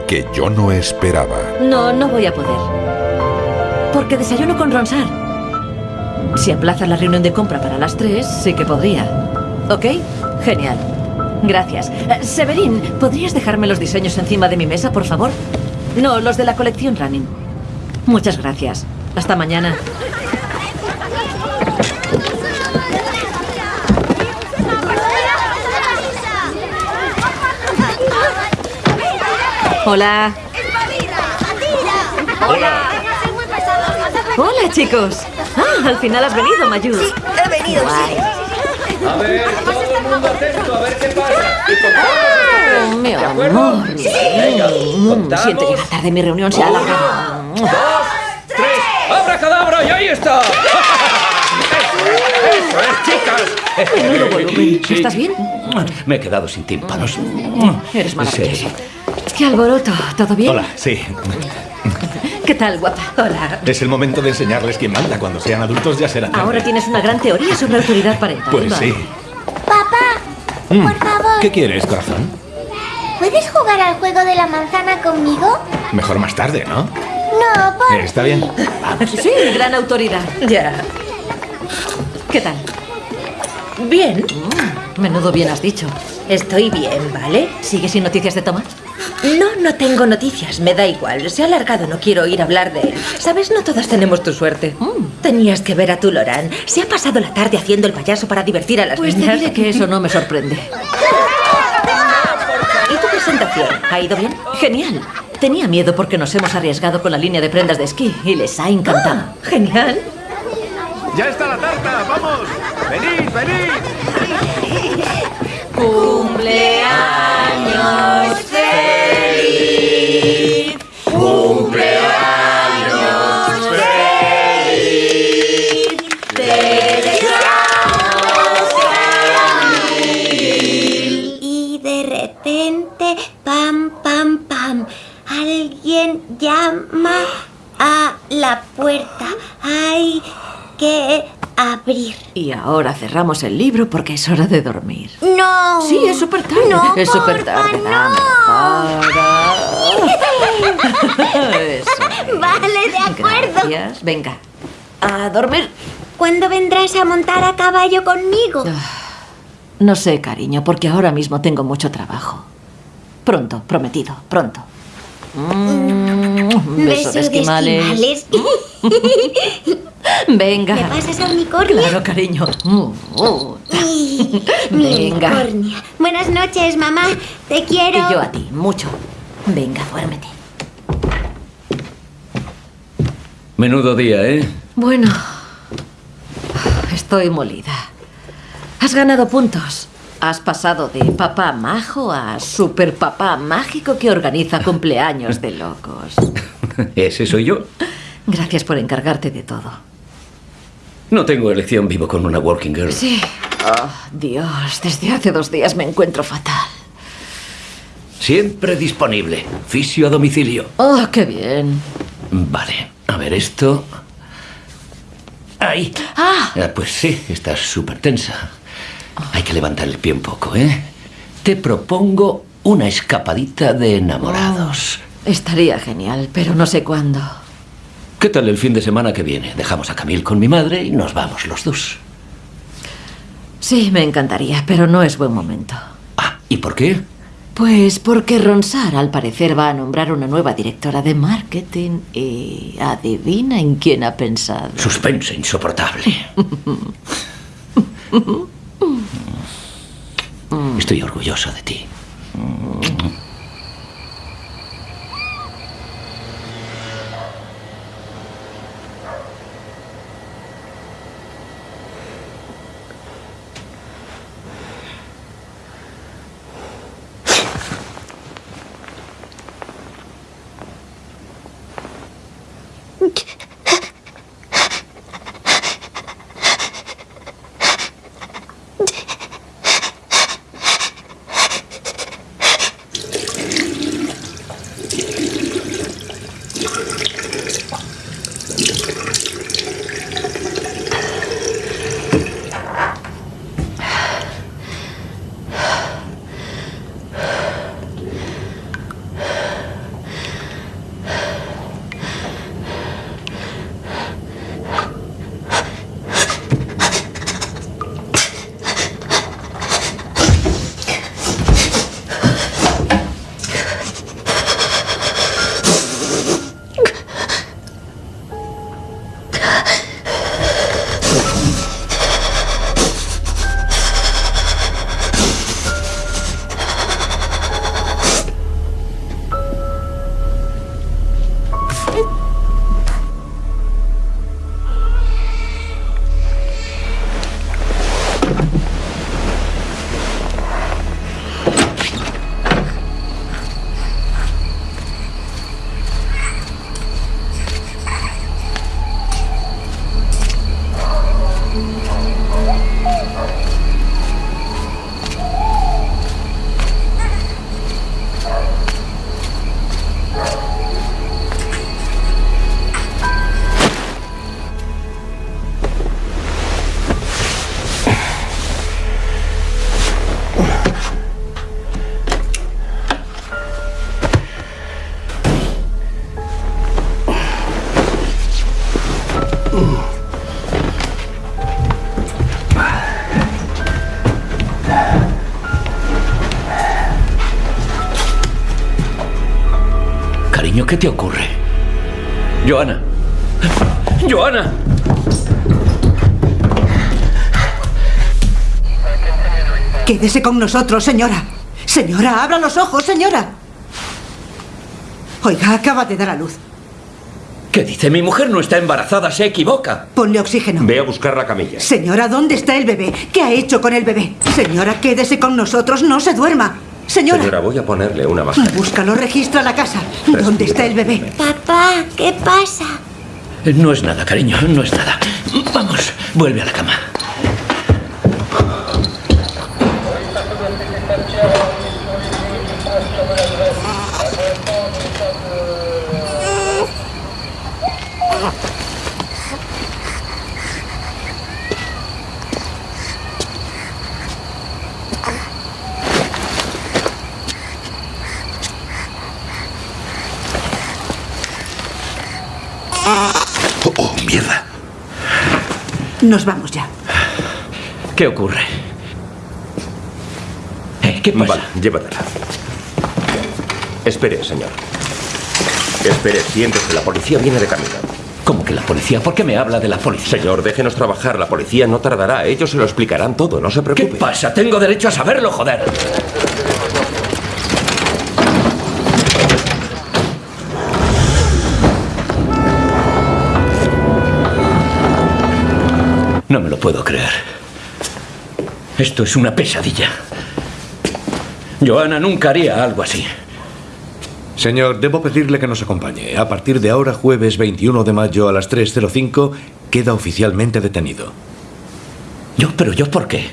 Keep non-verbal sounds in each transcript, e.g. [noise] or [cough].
Que yo no esperaba. No, no voy a poder. Porque desayuno con Ronsar. Si aplazas la reunión de compra para las 3, sí que podría. ¿Ok? Genial. Gracias. Eh, Severín, ¿podrías dejarme los diseños encima de mi mesa, por favor? No, los de la colección Running. Muchas gracias. Hasta mañana. Hola. Hola. Hola, chicos. Ah, al final has venido, Mayu. Sí, he venido, Guay. A ver, todo el mundo atento, a ver qué pasa. Oh, mi ¿De acuerdo? amor. Sí, venga, contamos. Siento llegar tarde, mi reunión se ha alargado. Dos, tres, ¡abracadabra! ¡Y ahí está! [laughs] ¡Eso es, chicas! Menudo volumen. ¿Estás bien? Me he quedado sin tímpanos. Eres maravilloso. Sí. ¡Qué alboroto! ¿Todo bien? Hola, sí. ¿Qué tal, guapa? Hola. Es el momento de enseñarles quién manda. Cuando sean adultos ya serán. tarde. Ahora tienes una gran teoría sobre autoridad parental. Pues Vale. sí. Papá, Mm. por favor, ¿Qué quieres, corazón? ¿puedes jugar al juego de la manzana conmigo? Mejor más tarde, ¿no? No, por... Está bien. Sí, gran autoridad. Ya. ¿Qué tal? Bien. Menudo bien has dicho. Estoy bien, ¿vale? ¿Sigues sin noticias de Tomás? No, no tengo noticias, me da igual. Se ha alargado, no quiero oír hablar de él. Sabes, no todas tenemos tu suerte. Tenías que ver a tu Lorán. Se ha pasado la tarde haciendo el payaso para divertir a las Pues te niñas. diré que eso no me sorprende. ¿Y tu presentación? ¿Ha ido bien? Genial. Tenía miedo porque nos hemos arriesgado con la línea de prendas de esquí y les ha encantado. Genial. ¡Ya está la tarta! ¡Vamos! ¡Venid, venid! Ahora cerramos el libro porque es hora de dormir. No. Sí, es súper tarde. No, es súper tarde. no. Dame para. [laughs] Eso. Vale, de acuerdo. Gracias. Venga. A dormir. ¿Cuándo vendrás a montar a caballo conmigo? No sé, cariño, porque ahora mismo tengo mucho trabajo. Pronto, prometido, pronto. Mm, beso Beso de esquimales. esquimales. [laughs] Venga. ¿Me pasas a unicornio? Claro, cariño. Mm. Ay, [laughs] Venga. unicornia. Buenas noches, mamá. Te Y quiero. yo a ti, mucho. Venga, duérmete. Menudo día, ¿eh? Bueno, estoy molida. Has ganado puntos. Has pasado de papá majo a super papá mágico que organiza cumpleaños de locos. [laughs] Ese soy yo. Gracias por encargarte de todo. No tengo elección, vivo con una working girl. Sí. Oh, Dios, desde hace dos días me encuentro fatal. Siempre disponible. Fisio a domicilio. Oh, qué bien. Vale, a ver esto. Ahí. Ah, Ah, pues sí, estás súper tensa. Hay que levantar el pie un poco, ¿eh? Te propongo una escapadita de enamorados. estaría genial, pero no sé cuándo. ¿Qué tal el fin de semana que viene? Dejamos a Camille con mi madre y nos vamos los dos. Sí, me encantaría, pero no es buen momento. Ah, ¿y por qué? Pues porque Ronsar al parecer va a nombrar una nueva directora de marketing y adivina en quién ha pensado. Suspense insoportable. [laughs] Estoy orgulloso de ti. ¿Qué te ocurre? Joana. Joana. Quédese con nosotros, señora. Señora, abra los ojos, señora. Oiga, acaba de dar a luz. ¿Qué dice? Mi mujer no está embarazada, se equivoca. Ponle oxígeno. Ve a buscar la camilla. Señora, ¿dónde está el bebé? ¿Qué ha hecho con el bebé? Señora, quédese con nosotros, no se duerma. Señora. Señora, voy a ponerle una mascarilla. Búscalo, registra la casa. ¿Dónde está el bebé? Papá, ¿qué pasa? No es nada, cariño, no es nada. Vamos, vuelve a la cama. Oh, oh, mierda. Nos vamos ya. ¿Qué ocurre? Eh, ¿Qué pasa? Vale, llévatela. Espere, señor. Espere, siéntese, la policía viene de camino. ¿Cómo que la policía? ¿Por qué me habla de la policía? Señor, déjenos trabajar, la policía no tardará, ellos se lo explicarán todo, no se ¿Qué preocupe. pasa? Tengo derecho a saberlo, joder. No me lo puedo creer. Esto es una pesadilla. Joana nunca haría algo así. Señor, debo pedirle que nos acompañe. A partir de ahora, jueves 21 de mayo a las 3.05, queda oficialmente detenido. ¿Yo? ¿Pero yo por qué?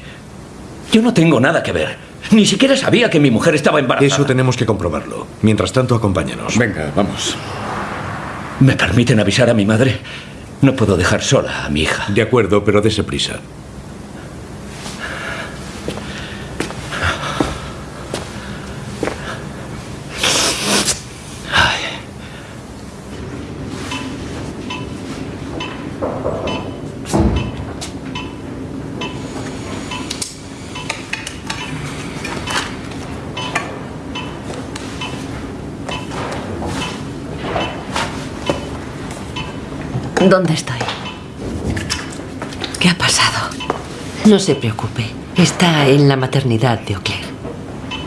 Yo no tengo nada que ver. Ni siquiera sabía que mi mujer estaba embarazada. Eso tenemos que comprobarlo. Mientras tanto, acompáñenos. Venga, vamos. ¿Me permiten avisar a mi madre? No puedo dejar sola a mi hija. De acuerdo, pero dese prisa. ¿Dónde estoy? ¿Qué ha pasado? No se preocupe. Está en la maternidad de Oclair.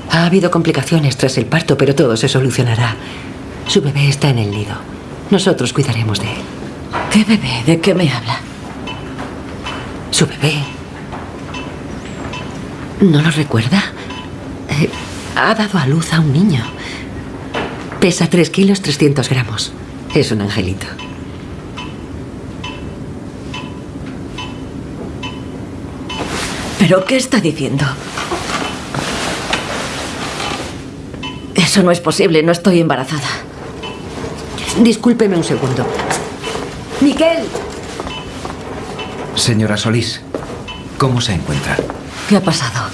Ha habido complicaciones tras el parto, pero todo se solucionará. Su bebé está en el nido. Nosotros cuidaremos de él. ¿Qué bebé? ¿De qué me habla? Su bebé. ¿No lo recuerda? Eh, ha dado a luz a un niño. Pesa 3 kilos 300 gramos. Es un angelito. ¿Pero qué está diciendo? Eso no es posible, no estoy embarazada. Discúlpeme un segundo. ¡Miquel! Señora Solís, ¿cómo se encuentra? ¿Qué ha pasado?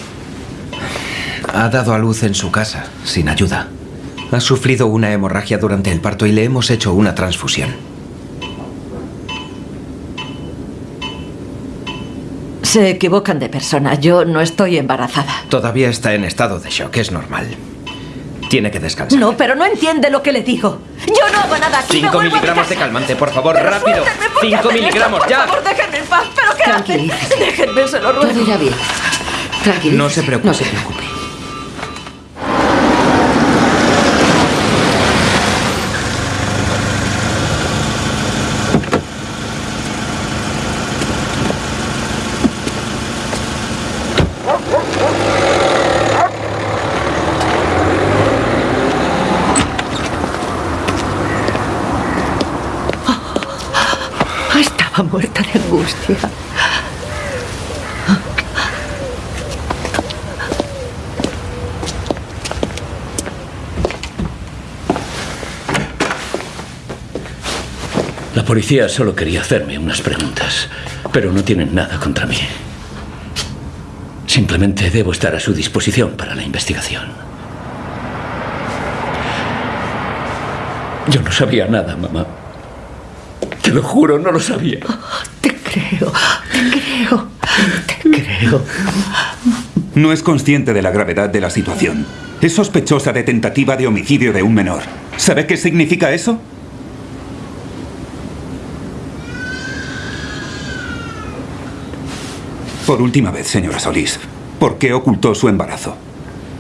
Ha dado a luz en su casa, sin ayuda. Ha sufrido una hemorragia durante el parto y le hemos hecho una transfusión. Se equivocan de persona. Yo no estoy embarazada. Todavía está en estado de shock, es normal. Tiene que descansar. No, pero no entiende lo que le digo. Yo no hago nada aquí. me Cinco vuelvo a mi miligramos de calmante, por favor, Pero rápido. ¿por Cinco esto? miligramos, Por ya. favor, déjenme en paz. ¿Pero qué hacen? Déjenme, se lo ruego. Todo irá bien. Tranquilícese. No se preocupe. No se preocupe. Estaba muerta de angustia. La policía solo quería hacerme unas preguntas, pero no tienen nada contra mí. Simplemente debo estar a su disposición para la investigación. Yo no sabía nada, mamá. Te lo juro, no lo sabía. Te creo, te creo, te creo. No es consciente de la gravedad de la situación. Es sospechosa de tentativa de homicidio de un menor. ¿Sabe qué significa eso? Por última vez, señora Solís, ¿por qué ocultó su embarazo?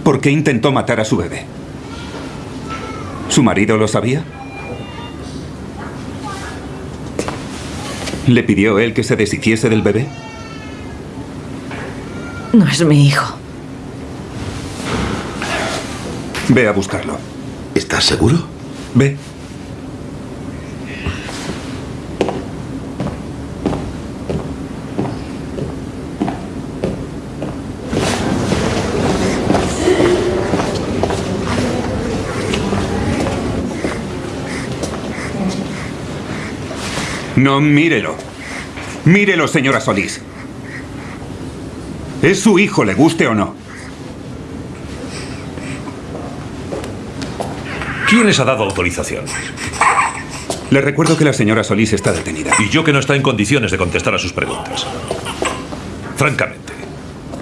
¿Por qué intentó matar a su bebé? ¿Su marido lo sabía? ¿Le pidió él que se deshiciese del bebé? No es mi hijo. Ve a buscarlo. ¿Estás seguro? Ve. No, mírelo. Mírelo, señora Solís. Es su hijo, le guste o no. ¿Quién les ha dado autorización? Le recuerdo que la señora Solís está detenida. Y yo que no está en condiciones de contestar a sus preguntas. Francamente,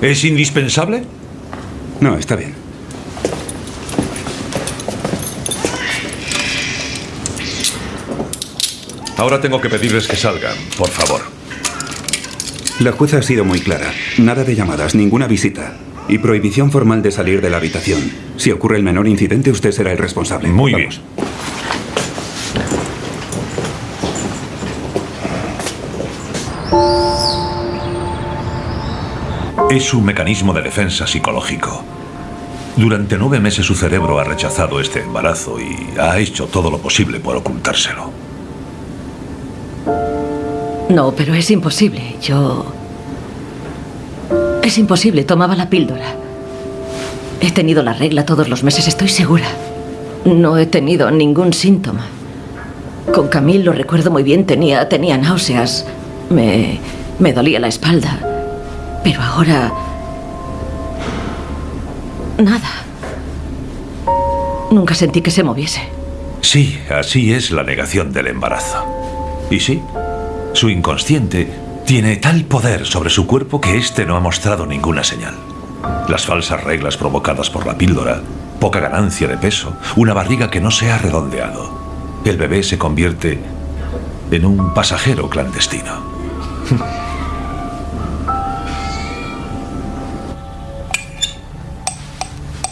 ¿es indispensable? No, está bien. Ahora tengo que pedirles que salgan, por favor. La jueza ha sido muy clara. Nada de llamadas, ninguna visita. Y prohibición formal de salir de la habitación. Si ocurre el menor incidente, usted será el responsable. Muy Vamos. bien. Es un mecanismo de defensa psicológico. Durante nueve meses su cerebro ha rechazado este embarazo y ha hecho todo lo posible por ocultárselo. No, pero es imposible. Yo... Es imposible. Tomaba la píldora. He tenido la regla todos los meses, estoy segura. No he tenido ningún síntoma. Con Camille lo recuerdo muy bien, tenía, náuseas. Me, me dolía la espalda. Pero ahora... Nada. Nunca sentí que se moviese. Sí, así es la negación del embarazo. Y sí, su inconsciente tiene tal poder sobre su cuerpo que éste no ha mostrado ninguna señal. Las falsas reglas provocadas por la píldora, poca ganancia de peso, una barriga que no se ha redondeado. El bebé se convierte en un pasajero clandestino.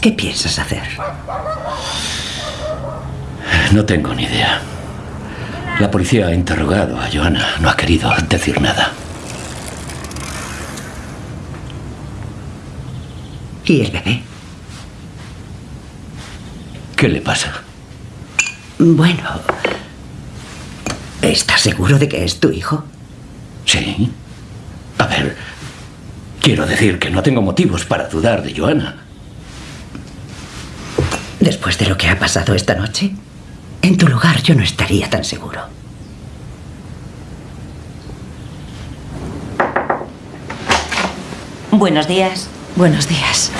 ¿Qué piensas hacer? No tengo ni idea. La policía ha interrogado a Joana. No ha querido decir nada. ¿Y el bebé? ¿Qué le pasa? Bueno, ¿estás seguro de que es tu hijo? Sí. A ver, quiero decir que no tengo motivos para dudar de Joana. Después de lo que ha pasado esta noche, en tu lugar yo no estaría tan seguro. Buenos días. Buenos días.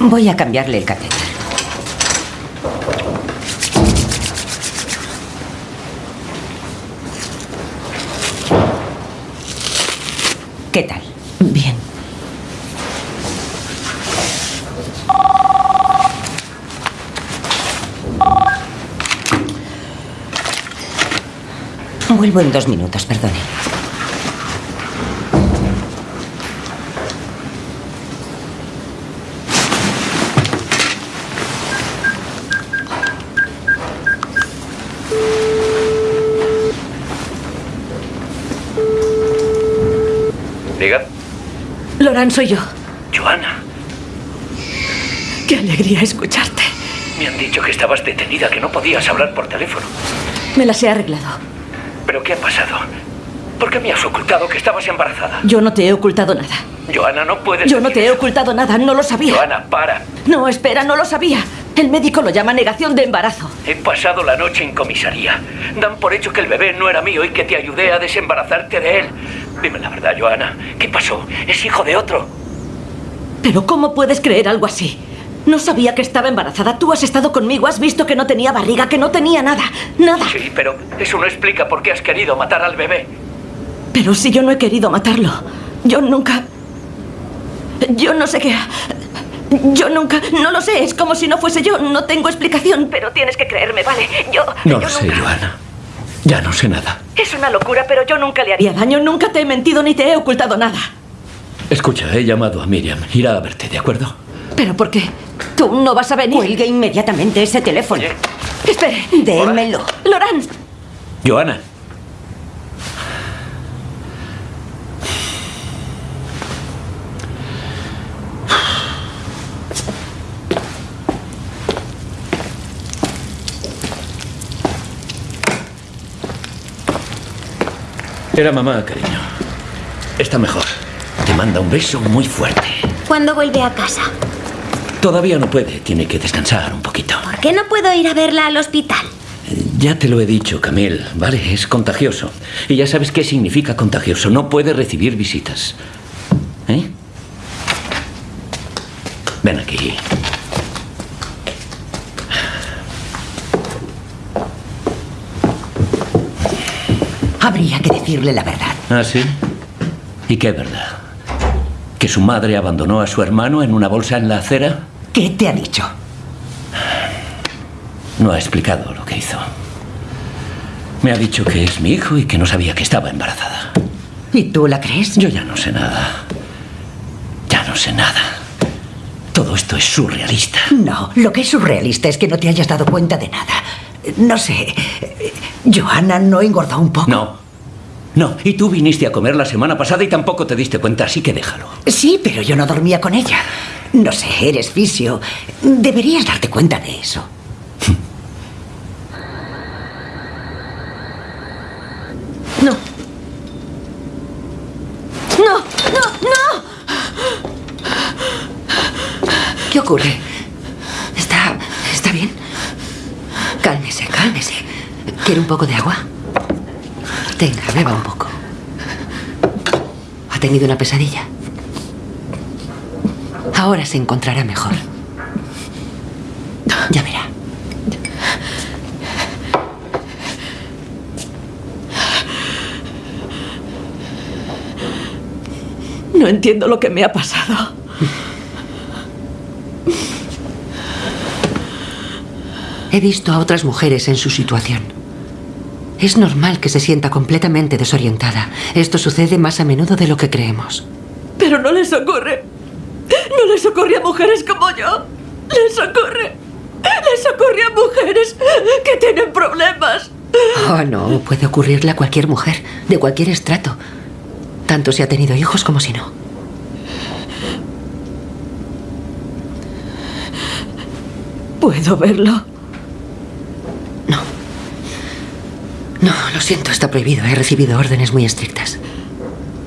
Voy a cambiarle el catéter. ¿Qué tal? Bien. Vuelvo en dos minutos, perdone. Diga. Loran, soy yo. Joana, Qué alegría escucharte. me han dicho que estabas detenida, que no podías hablar por teléfono. Me las he arreglado. ¿Pero qué ha pasado? ¿Por qué me has ocultado que estabas embarazada? Yo no te he ocultado nada. Joana, no puedes. Yo no te he ocultado nada, no lo sabía. Joana, para. No, espera, no lo sabía. El médico lo llama negación de embarazo. He pasado la noche en comisaría. Dan por hecho que el bebé no era mío y que te ayudé a desembarazarte de él. Dime la verdad, Joana. ¿Qué pasó? ¿Es hijo de otro? Pero ¿cómo puedes creer algo así? No sabía que estaba embarazada. Tú has estado conmigo, has visto que no tenía barriga, que no tenía nada. Nada. Sí, pero eso no explica por qué has querido matar al bebé. Pero si yo no he querido matarlo. Yo nunca... Yo no sé qué... Yo nunca, no lo sé, es como si no fuese yo, no tengo explicación, pero tienes que creerme, ¿vale? Yo... No yo lo sé, Joana. Ya no sé nada. Es una locura, pero yo nunca le haría daño, nunca te he mentido ni te he ocultado nada. Escucha, he llamado a Miriam. Irá a verte, ¿de acuerdo? ¿Pero por qué? ¿Tú no vas a venir? Cuelgue inmediatamente ese teléfono. Espere. Démelo. Loran, Joana. Era mamá, cariño. Está mejor. Te manda un beso muy fuerte. ¿Cuándo vuelve a casa? Todavía no puede, tiene que descansar un poquito. ¿Por qué no puedo ir a verla al hospital? Ya te lo he dicho, Camille, ¿vale? Es contagioso. Y ya sabes qué significa contagioso. No puede recibir visitas. ¿Eh? Ven aquí. Habría que decirle la verdad. ¿Ah, sí? ¿Y qué verdad? ¿Que su madre abandonó a su hermano en una bolsa en la acera? ¿Qué te ha dicho? No ha explicado lo que hizo. Me ha dicho que es mi hijo y que no sabía que estaba embarazada. ¿Y tú la crees? Yo ya no sé nada. Ya no sé nada. Todo esto es surrealista. No, lo que es surrealista es que no te hayas dado cuenta de nada. No sé. Johanna no engordó un poco. No. No, y tú viniste a comer la semana pasada y tampoco te diste cuenta, así que déjalo. Sí, pero yo no dormía con ella. No sé, eres fisio. Deberías darte cuenta de eso. [laughs] no. No, no, no. ¿Qué ocurre? ¿Está. está bien? Cálmese, cálmese. ¿Quiere un poco de agua? Tenga, beba un poco. ¿Ha tenido una pesadilla? Ahora se encontrará mejor. Ya verá. No entiendo lo que me ha pasado. He visto a otras mujeres en su situación. Es normal que se sienta completamente desorientada. Esto sucede más a menudo de lo que creemos. Pero no les ocurre. No les ocurre a mujeres como yo. Les ocurre. Les ocurre a mujeres que tienen problemas. Oh, no, puede ocurrirle a cualquier mujer, de cualquier estrato. Tanto si ha tenido hijos como si no. ¿Puedo verlo? No, lo siento, está prohibido. He recibido órdenes muy estrictas.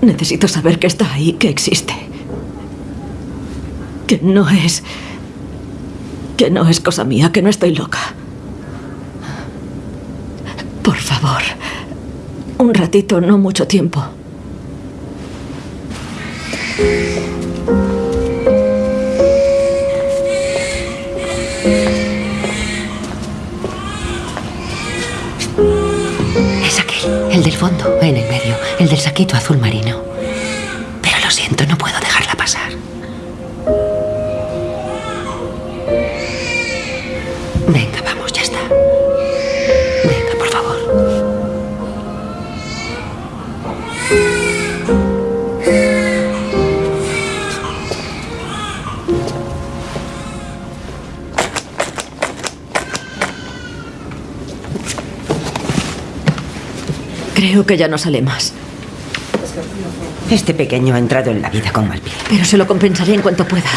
Necesito saber que está ahí, que existe. Que no es... Que no es cosa mía, que no estoy loca. Por favor. Un ratito, no mucho tiempo. El del fondo, en el medio, el del saquito azul marino. Pero lo siento, no puedo Creo que ya no sale más. Este pequeño ha entrado en la vida con mal pie. Pero se lo compensaré en cuanto pueda.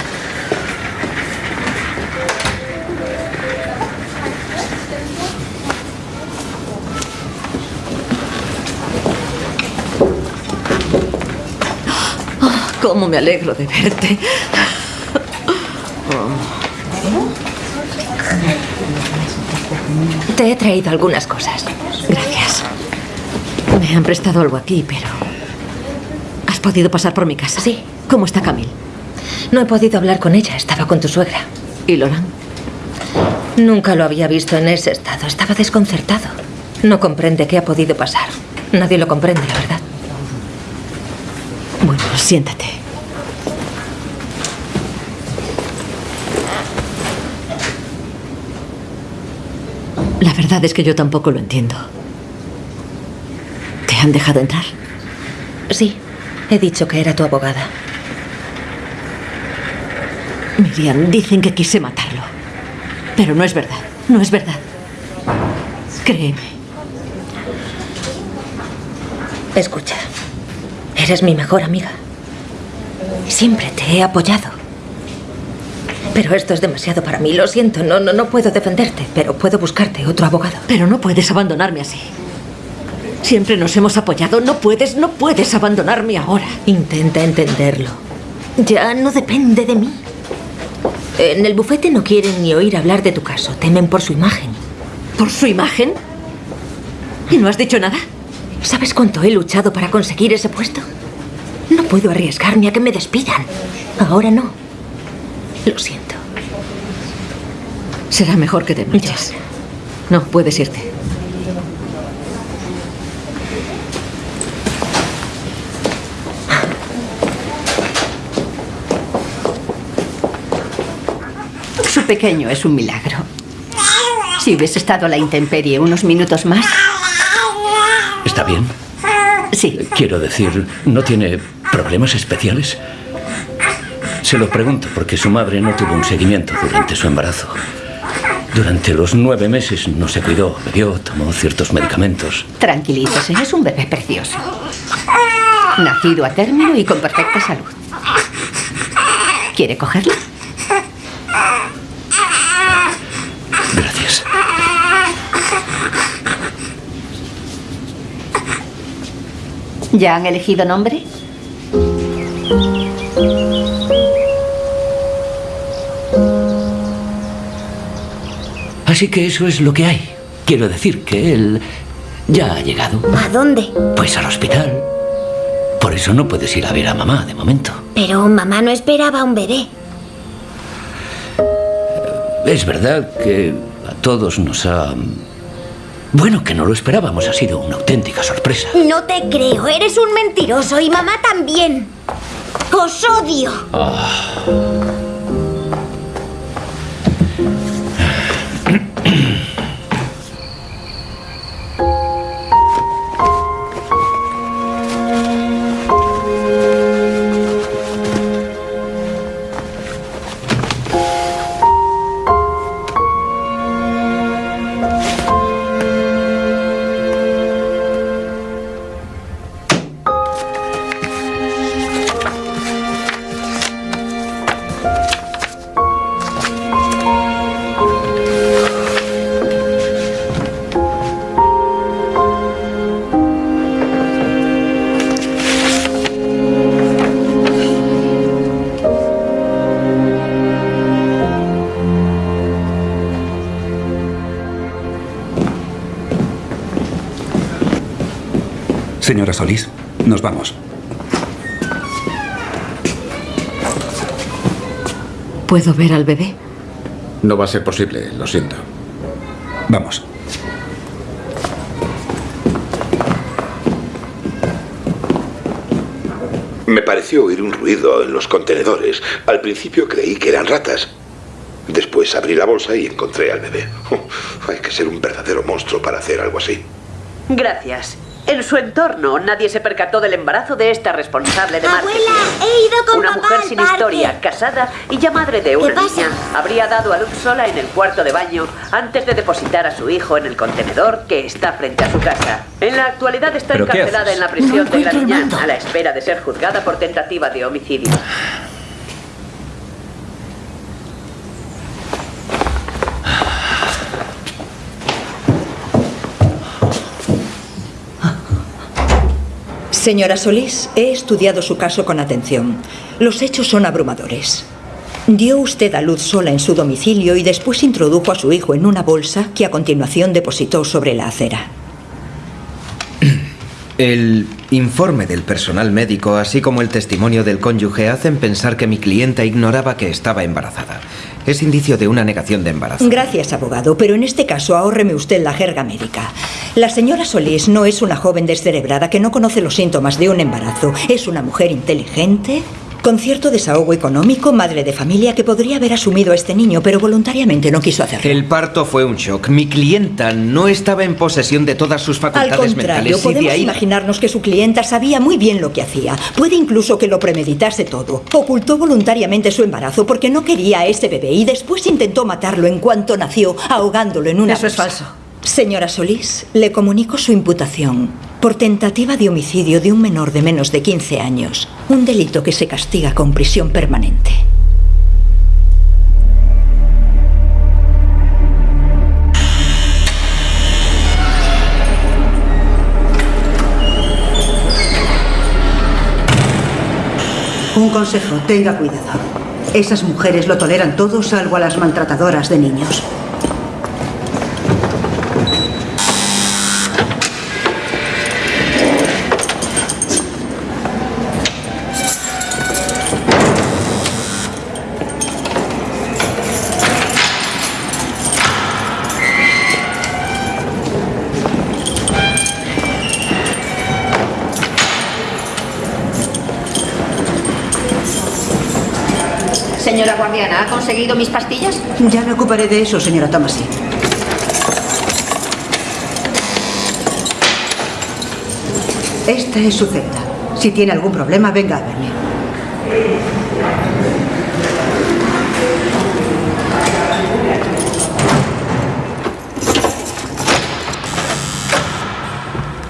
Ah, cómo me alegro de verte. Te he traído algunas cosas. Me han prestado algo aquí, pero... ¿Has podido pasar por mi casa? Sí. ¿Cómo está Camille? No he podido hablar con ella, estaba con tu suegra. ¿Y Loran? Nunca lo había visto en ese estado, estaba desconcertado. No comprende qué ha podido pasar. Nadie lo comprende, la verdad. Bueno, siéntate. La verdad es que yo tampoco lo entiendo. ¿Te han dejado entrar? Sí, he dicho que era tu abogada. Miriam, dicen que quise matarlo. Pero no es verdad, no es verdad. Créeme. Escucha, eres mi mejor amiga. Siempre te he apoyado. Pero esto es demasiado para mí, lo siento, no, no, no puedo defenderte, pero puedo buscarte otro abogado. Pero no puedes abandonarme así. Siempre nos hemos apoyado, no puedes, no puedes abandonarme ahora. Intenta entenderlo. Ya no depende de mí. En el bufete no quieren ni oír hablar de tu caso, temen por su imagen. ¿Por su imagen? ¿Y no has dicho nada? ¿Sabes cuánto he luchado para conseguir ese puesto? No puedo arriesgarme a que me despidan. Ahora no. Lo siento. Será mejor que te marches. No, puedes irte. Pequeño es un milagro. Si hubiese estado a la intemperie unos minutos más. ¿Está bien? Sí. Quiero decir, ¿no tiene problemas especiales? Se lo pregunto porque su madre no tuvo un seguimiento durante su embarazo. Durante los nueve meses no se cuidó, bebió, tomó ciertos medicamentos. Tranquilícese, es un bebé precioso. Nacido a término y con perfecta salud. ¿Quiere cogerlo? ¿Ya han elegido nombre? Así que eso es lo que hay. Quiero decir que él ya ha llegado. ¿A dónde? Pues al hospital. Por eso no puedes ir a ver a mamá de momento. Pero mamá no esperaba un bebé. Es verdad que a todos nos ha... Bueno, que no lo esperábamos. Ha sido una auténtica sorpresa. No te creo, eres un mentiroso y mamá también. Os odio. Señora Solís, nos vamos. ¿Puedo ver al bebé? No va a ser posible, lo siento. Vamos. Me pareció oír un ruido en los contenedores. Al principio creí que eran ratas. Después abrí la bolsa y encontré al bebé. [laughs] Hay que ser un verdadero monstruo para hacer algo así. Gracias. En su entorno nadie se percató del embarazo de esta responsable de marketing. He ido con Una papá mujer al sin parque. historia, casada y ya madre de una niña, habría dado a luz sola en el cuarto de baño antes de depositar a su hijo en el contenedor que está frente a su casa. En la actualidad está ¿Pero qué encarcelada en la prisión No de mando. a la espera de ser juzgada por tentativa de homicidio. Señora Solís, he estudiado su caso con atención. Los hechos son abrumadores. Dio usted a luz sola en su domicilio y después introdujo a su hijo en una bolsa que a continuación depositó sobre la acera. El informe del personal médico, así como el testimonio del cónyuge, hacen pensar que mi clienta ignoraba que estaba embarazada. Es indicio de una negación de embarazo. Gracias, abogado, pero en este caso ahórreme usted la jerga médica. La señora Solís no es una joven descerebrada que no conoce los síntomas de un embarazo. Es una mujer inteligente, Con cierto desahogo económico, madre de familia que podría haber asumido a este niño, pero voluntariamente no quiso hacerlo. El parto fue un shock. Mi clienta no estaba en posesión de todas sus Al facultades contrario, mentales. y podemos de ahí... imaginarnos que su clienta sabía muy bien lo que hacía. Puede incluso que lo premeditase todo. Ocultó voluntariamente su embarazo porque no quería a este bebé y después intentó matarlo en cuanto nació, ahogándolo en una Eso es bolsa. Señora Solís, le comunico su imputación por tentativa de homicidio de un menor de menos de 15 años. Un delito que se castiga con prisión permanente. Un consejo, tenga cuidado. Esas mujeres lo toleran todo salvo a las maltratadoras de niños. Conseguido mis pastillas? Ya me ocuparé de eso, señora Tomasi. Esta es su celda. Si tiene algún problema, venga a verme.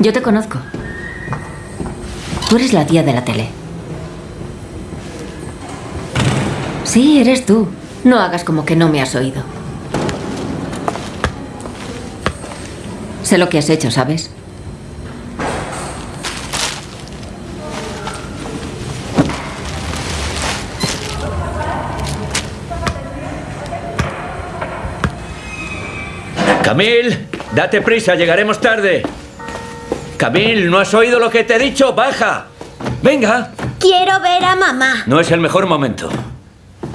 Yo te conozco. Tú eres la tía de la tele. Sí, eres tú. No hagas como que no me has oído. Sé lo que has hecho, ¿sabes? Camil, date prisa, llegaremos tarde. Camil, ¿no has oído lo que te he dicho? Baja. Venga. Quiero ver a mamá. No es el mejor momento.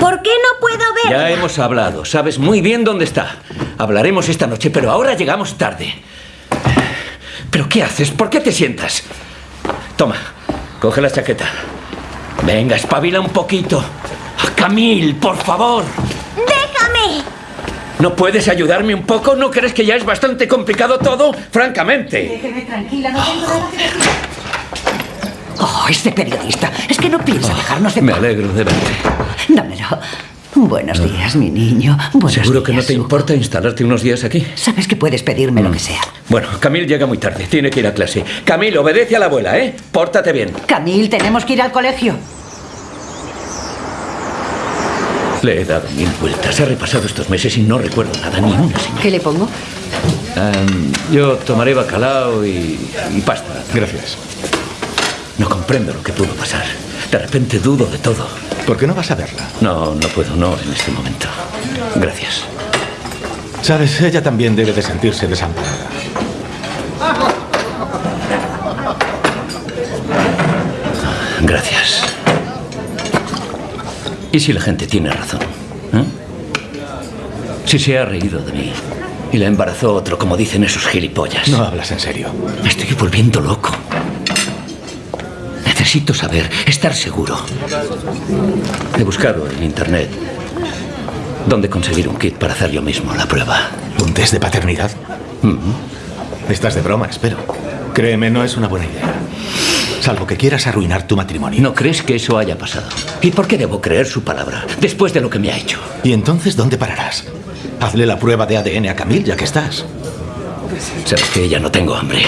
¿Por qué no puedo ver? Ya hemos hablado, sabes muy bien dónde está. Hablaremos esta noche, pero ahora llegamos tarde. ¿Pero qué haces? ¿Por qué te sientas? Toma, coge la chaqueta. Venga, espabila un poquito. Ah, Camil, por favor. ¡Déjame! ¿No puedes ayudarme un poco? ¿No crees que ya es bastante complicado todo? Francamente. Déjeme tranquila, no tengo nada que decir. Oh, este periodista. Es que no piensa dejarnos de... Me alegro de verte. Dámelo. Buenos días, mi niño. Buenos ¿Seguro que no te Hugo. importa instalarte unos días aquí? Sabes que puedes pedirme Mm. lo que sea. Bueno, Camil llega muy tarde. Tiene que ir a clase. Camil, obedece a la abuela, ¿eh? Pórtate bien. Camil, tenemos que ir al colegio. Le he dado mil vueltas. He repasado estos meses y no recuerdo nada, ni una señal. ¿Qué le pongo? Em, yo tomaré bacalao y, y pasta. Gracias. No comprendo lo que pudo pasar. De repente dudo de todo. ¿Por qué no vas a verla? No, no puedo, no en este momento. Gracias. Sabes, ella también debe de sentirse desamparada. Gracias. ¿Y si la gente tiene razón? ¿eh? Si se ha reído de mí y la embarazó otro, como dicen esos gilipollas. No hablas en serio. Me estoy volviendo loco. Necesito saber, estar seguro. He buscado en internet dónde conseguir un kit para hacer yo mismo la prueba. ¿Un test de paternidad? Estás de broma, espero. Créeme, no es una buena idea. Salvo que quieras arruinar tu matrimonio. ¿No crees que eso haya pasado? ¿Y por qué debo creer su palabra después de lo que me ha hecho? ¿Y entonces dónde pararás? Hazle la prueba de ADN a Camille, ya que estás. Sabes que ya no tengo hambre.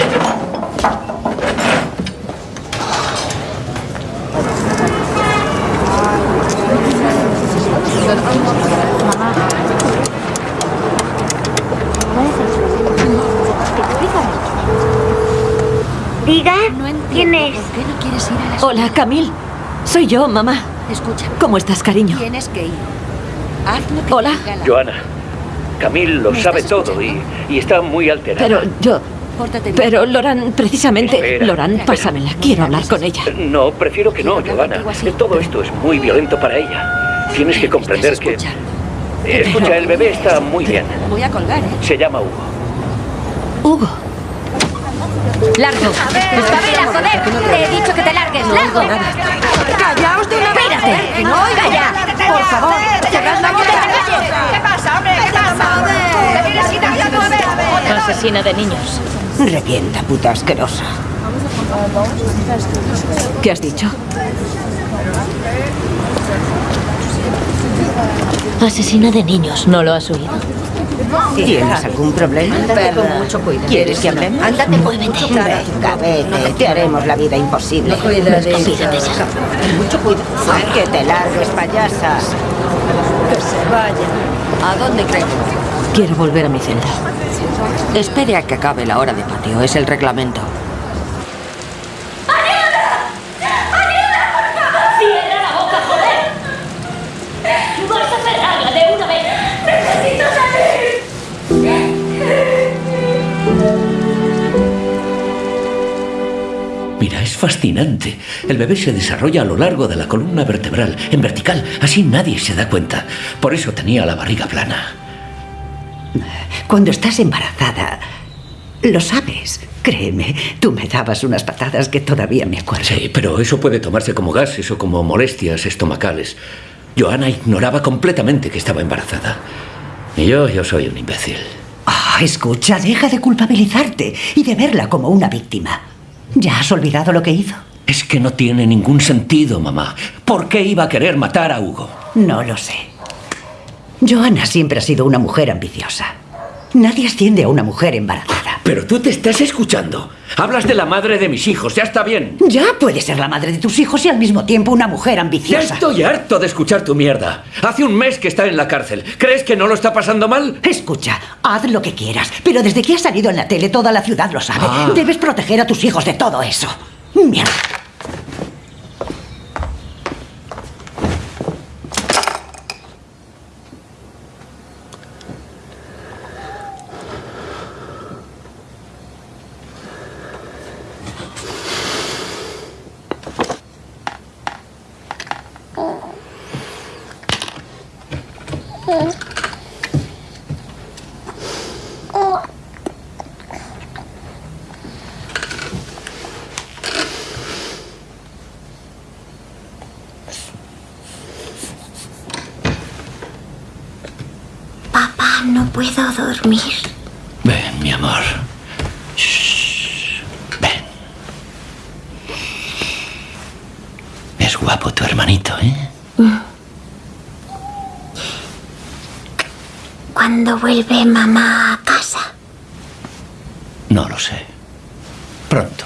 Hola, Camil. Soy yo, mamá. Escucha. ¿Cómo estás, cariño? Tienes que ir. Haz lo que Hola. la- Joana, Camil lo ¿Me sabe todo y, y está muy alterada. Pero yo... Pórtate bien. Pero, Loran, precisamente... Espera, Loran, espera. pásamela. Quiero hablar con ella. No, prefiero que no, Joana. Todo esto es muy violento para ella. Tienes que comprender que... Eh, Escucha, el bebé está muy bien. Voy a colgar, ¿eh? Se llama Hugo. Hugo. Largo. Espabila, joder. Te he dicho que te largues. ¡Largo! Callaos de una vez. Espérate. Que no oiga ya. Por favor, cerrad la boca. ¿Qué pasa, hombre? ¿Qué pasa? ¿Te vienes quitando a ver? Asesina de niños. Revienta, puta asquerosa. ¿Qué has dicho? Asesina de niños. ¿No lo has oído? ¿Tienes algún problema? Ándate con mucho cuidado. ¿Quieres que hablemos? Ándate, muévete. Venga, vete. Te haremos la vida imposible. Mucho cuidado. Que te largues, payasas. Que se vaya. ¿A dónde cree? Quiero volver a mi celda. Espere a que acabe la hora de patio. Es el reglamento. Fascinante. El bebé se desarrolla a lo largo de la columna vertebral, en vertical. Así nadie se da cuenta. Por eso tenía la barriga plana. Cuando estás embarazada, lo sabes. Créeme, tú me dabas unas patadas que todavía me acuerdo. Sí, pero eso puede tomarse como gases o como molestias estomacales. Joana ignoraba completamente que estaba embarazada. Y yo, yo soy un imbécil. Ah, escucha, deja de culpabilizarte y de verla como una víctima. ¿Ya has olvidado lo que hizo? Es que no tiene ningún sentido, mamá. ¿Por qué iba a querer matar a Hugo? No lo sé. Joana siempre ha sido una mujer ambiciosa. Nadie asciende a una mujer embarazada. Pero tú te estás escuchando. Hablas de la madre de mis hijos, ya está bien. Ya puede ser la madre de tus hijos y al mismo tiempo una mujer Ya ambiciosa. estoy harto de escuchar tu mierda. Hace un mes que está en la cárcel. ¿Crees que no lo está pasando mal? Escucha, haz lo que quieras, pero desde que has salido en la tele toda la ciudad lo sabe. Ah. Debes proteger a tus hijos de todo eso. Mierda. Papá, no puedo dormir. Ven, mi amor. Shh. Ven. Es guapo tu hermanito, ¿eh? ¿Cuándo vuelve mamá a casa? No lo sé. Pronto.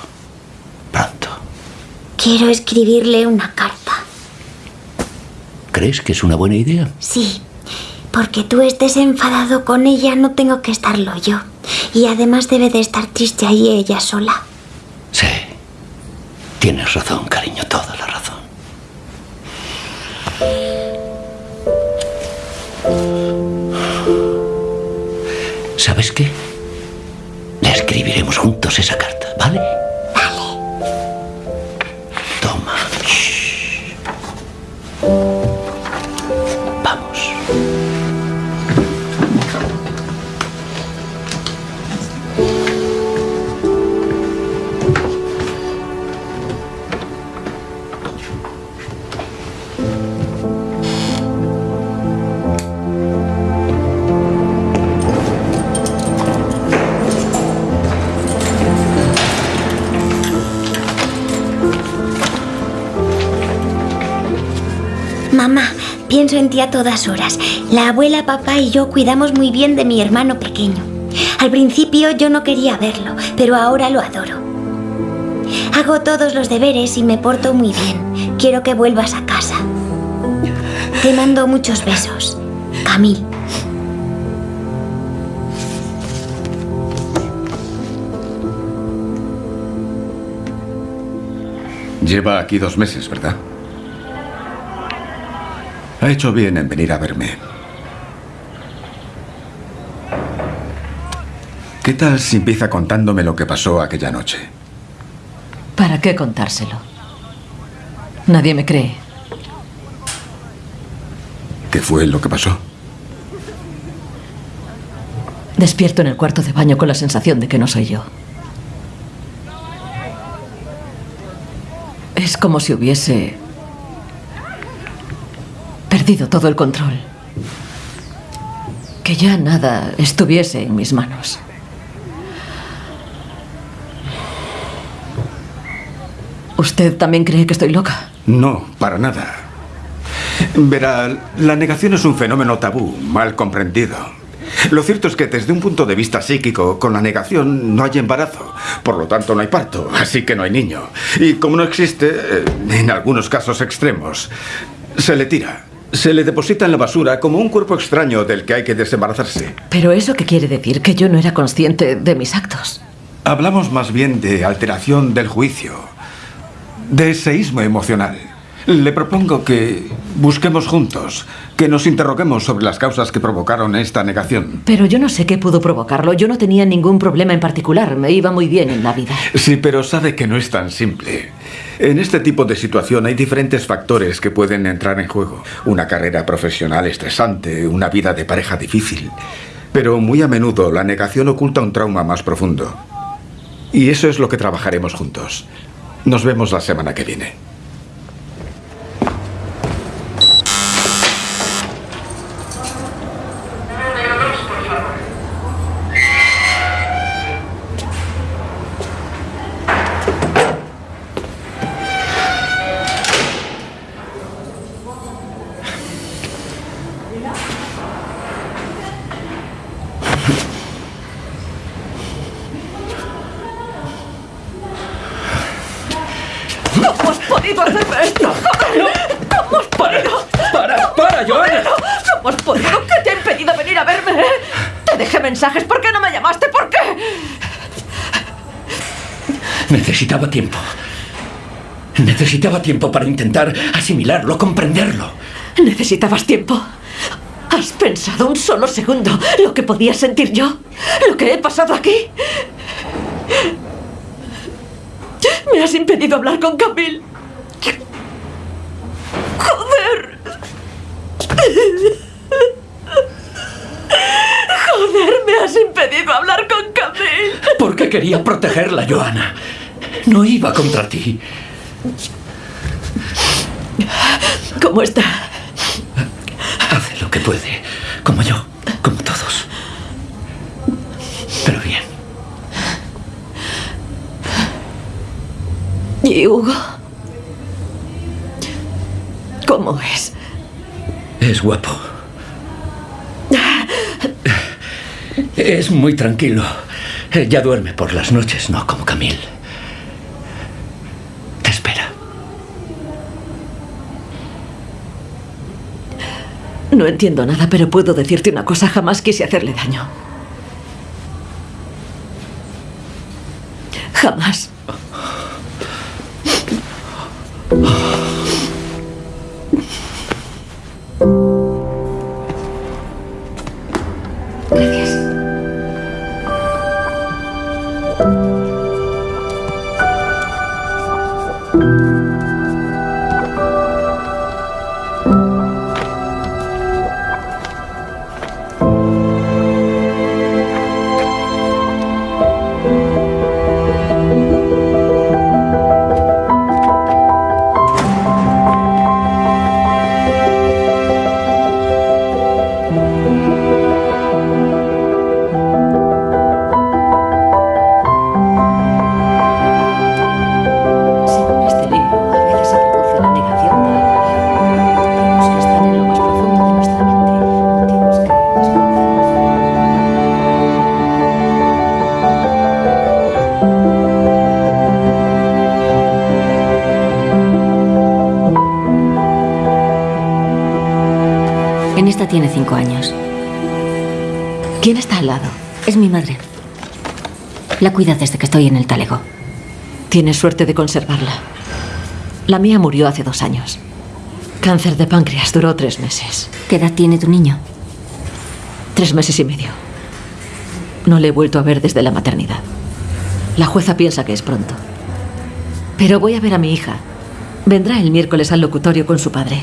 Quiero escribirle una carta. ¿Crees que es una buena idea? Sí, porque tú estés enfadado con ella, no tengo que estarlo yo. Y además debe de estar triste ahí ella sola. Sí. Tienes razón, cariño, toda la razón. ¿Sabes qué? Le escribiremos juntos esa carta. Vale. Pienso en ti a todas horas. La abuela, papá y yo cuidamos muy bien de mi hermano pequeño. Al principio yo no quería verlo, pero ahora lo adoro. Hago todos los deberes y me porto muy bien. Quiero que vuelvas a casa. Te mando muchos besos. Camil. Lleva aquí dos meses, ¿verdad? Ha hecho bien en venir a verme. ¿Qué tal si empieza contándome lo que pasó aquella noche? ¿Para qué contárselo? Nadie me cree. ¿Qué fue lo que pasó? Despierto en el cuarto de baño con la sensación de que no soy yo. Es como si hubiese perdido todo el control. Que ya nada estuviese en mis manos. ¿Usted también cree que estoy loca? No, para nada. Verá, la negación es un fenómeno tabú, mal comprendido. Lo cierto es que desde un punto de vista psíquico, con la negación no hay embarazo. Por lo tanto, no hay parto, así que no hay niño. Y como no existe, en algunos casos extremos, se le tira. Se le deposita en la basura como un cuerpo extraño del que hay que desembarazarse. Pero eso qué quiere decir que yo no era consciente de mis actos. Hablamos más bien de alteración del juicio, de seísmo emocional. Le propongo que busquemos juntos, que nos interroguemos sobre las causas que provocaron esta negación. Pero yo no sé qué pudo provocarlo. Yo no tenía ningún problema en particular. Me iba muy bien en la vida. Sí, pero sabe que no es tan simple. En este tipo de situación hay diferentes factores que pueden entrar en juego. Una carrera profesional estresante, una vida de pareja difícil. Pero muy a menudo la negación oculta un trauma más profundo. Y eso es lo que trabajaremos juntos. Nos vemos la semana que viene. Necesitaba tiempo. Necesitaba tiempo para intentar asimilarlo, comprenderlo. ¿Necesitabas tiempo? ¿Has pensado un solo segundo lo que podía sentir yo? ¿Lo que he pasado aquí? Me has impedido hablar con Camille. ¡Joder! ¡Joder! Me has impedido hablar con Camille. Porque quería protegerla, Joana. No iba contra ti. ¿Cómo está? Hace lo que puede, como yo, como todos. Pero bien. ¿Y Hugo? ¿Cómo es? Es guapo. Es muy tranquilo. Ya duerme por las noches, no como Camille. No entiendo nada, pero puedo decirte una cosa. Jamás quise hacerle daño. Tiene cinco años. ¿Quién está al lado? Es mi madre. La cuida desde que estoy en el talego. Tienes suerte de conservarla. La mía murió hace dos años. Cáncer de páncreas duró tres meses. ¿Qué edad tiene tu niño? Tres meses y medio. No le he vuelto a ver desde la maternidad. La jueza piensa que es pronto. Pero voy a ver a mi hija. Vendrá el miércoles al locutorio con su padre.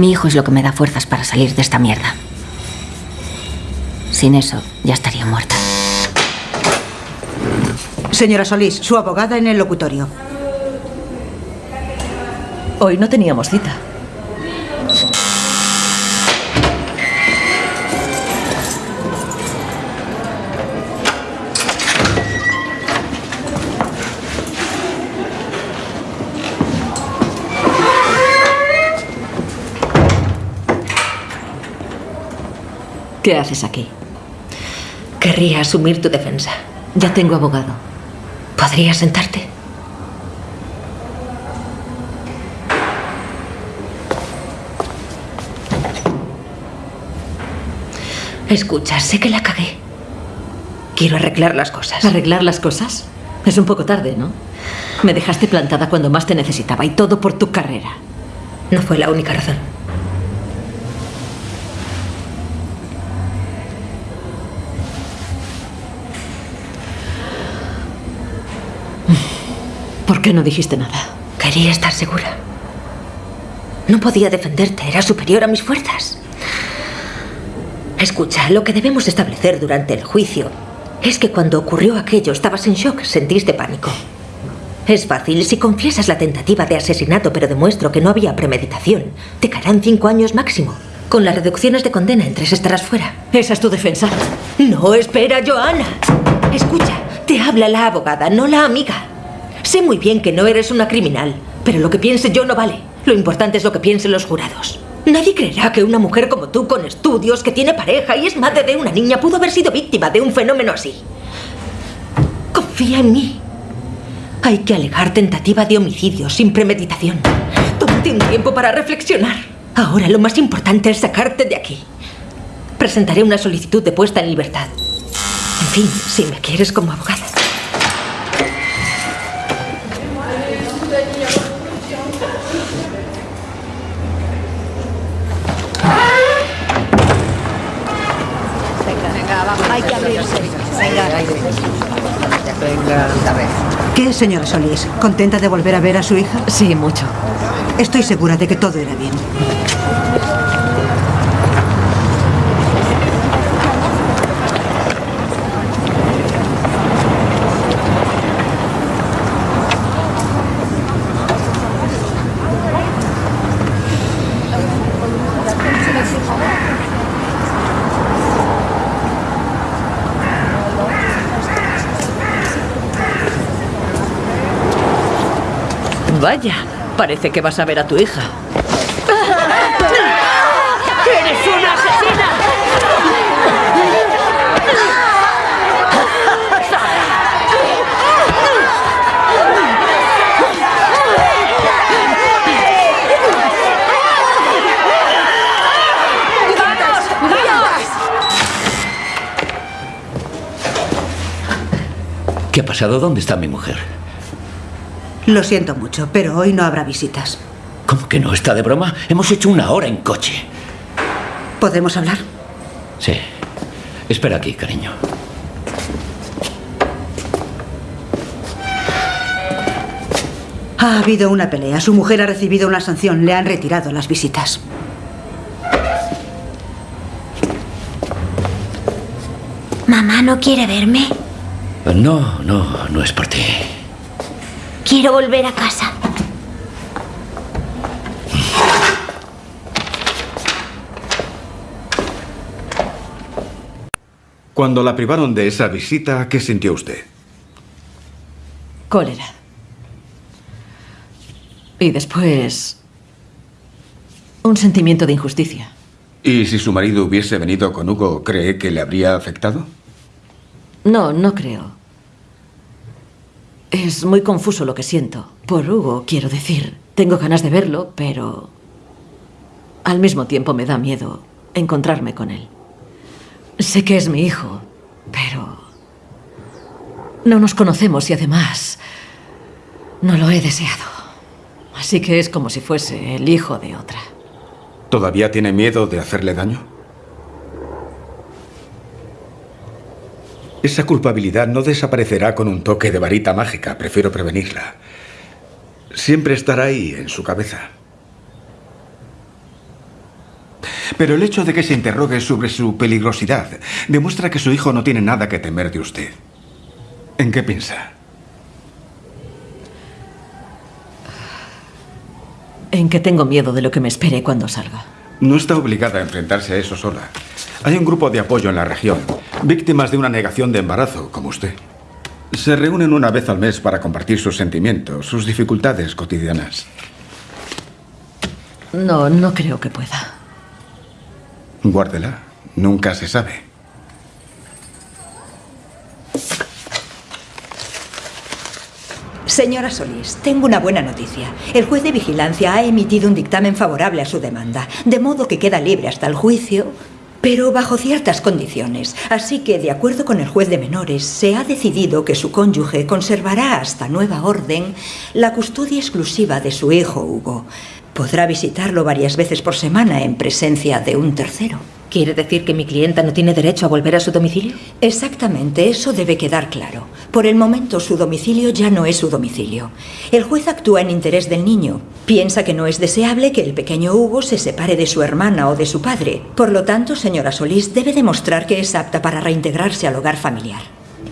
Mi hijo es lo que me da fuerzas para salir de esta mierda. Sin eso, ya estaría muerta. Señora Solís, su abogada en el locutorio. Hoy no teníamos cita. ¿Qué haces aquí? Querría asumir tu defensa. Ya tengo abogado. ¿Podrías sentarte? Escucha, sé que la cagué. Quiero arreglar las cosas. ¿Arreglar las cosas? Es un poco tarde, ¿no? Me dejaste plantada cuando más te necesitaba y todo por tu carrera. No fue la única razón. ¿Por qué no dijiste nada? Quería estar segura. No podía defenderte, era superior a mis fuerzas. Escucha, lo que debemos establecer durante el juicio es que cuando ocurrió aquello estabas en shock, sentiste pánico. Es fácil, si confiesas la tentativa de asesinato pero demuestro que no había premeditación, te caerán cinco años máximo. Con las reducciones de condena en tres estarás fuera. ¿Esa es tu defensa? No, espera, Joana. Escucha, te habla la abogada, no la amiga. Sé muy bien que no eres una criminal, pero lo que piense yo no vale. Lo importante es lo que piensen los jurados. Nadie creerá que una mujer como tú, con estudios, que tiene pareja y es madre de una niña, pudo haber sido víctima de un fenómeno así. Confía en mí. Hay que alegar tentativa de homicidio sin premeditación. Tómate un tiempo para reflexionar. Ahora lo más importante es sacarte de aquí. Presentaré una solicitud de puesta en libertad. En fin, si me quieres como abogada. Hay que abrirse. Venga, Venga. ¿Qué, señora Solís? ¿Contenta de volver a ver a su hija? Sí, mucho. Estoy segura de que todo era bien. Vaya, parece que vas a ver a tu hija. ¡Eres una asesina! ¿Qué ha pasado? ¿Dónde está mi mujer? Lo siento mucho, pero hoy no habrá visitas. ¿Cómo que no? ¿Está de broma? Hemos hecho una hora en coche. ¿Podemos hablar? Sí. Espera aquí, cariño. Ha habido una pelea. Su mujer ha recibido una sanción. Le han retirado las visitas. Mamá no quiere verme. No, no, no es por ti. Quiero volver a casa. Cuando la privaron de esa visita, ¿qué sintió usted? Cólera. Y después... Un sentimiento de injusticia. ¿Y si su marido hubiese venido con Hugo, cree que le habría afectado? No, no creo. Es muy confuso lo que siento. Por Hugo, quiero decir. Tengo ganas de verlo, pero... Al mismo tiempo me da miedo encontrarme con él. Sé que es mi hijo, pero... No nos conocemos y además... No lo he deseado. Así que es como si fuese el hijo de otra. ¿Todavía tiene miedo de hacerle daño? Esa culpabilidad no desaparecerá con un toque de varita mágica. Prefiero prevenirla. Siempre estará ahí en su cabeza. Pero el hecho de que se interrogue sobre su peligrosidad demuestra que su hijo no tiene nada que temer de usted. ¿En qué piensa? en que tengo miedo de lo que me espere cuando salga. No está obligada a enfrentarse a eso sola. Hay un grupo de apoyo en la región, víctimas de una negación de embarazo, como usted. Se reúnen una vez al mes para compartir sus sentimientos, sus dificultades cotidianas. No, no creo que pueda. Guárdela. Nunca se sabe. Señora Solís, tengo una buena noticia. El juez de vigilancia ha emitido un dictamen favorable a su demanda, de modo que queda libre hasta el juicio, pero bajo ciertas condiciones. Así que, de acuerdo con el juez de menores, se ha decidido que su cónyuge conservará hasta nueva orden la custodia exclusiva de su hijo Hugo. Podrá visitarlo varias veces por semana en presencia de un tercero. ¿Quiere decir que mi clienta no tiene derecho a volver a su domicilio? Exactamente, eso debe quedar claro. Por el momento su domicilio ya no es su domicilio. El juez actúa en interés del niño. Piensa que no es deseable que el pequeño Hugo se separe de su hermana o de su padre. Por lo tanto, señora Solís debe demostrar que es apta para reintegrarse al hogar familiar.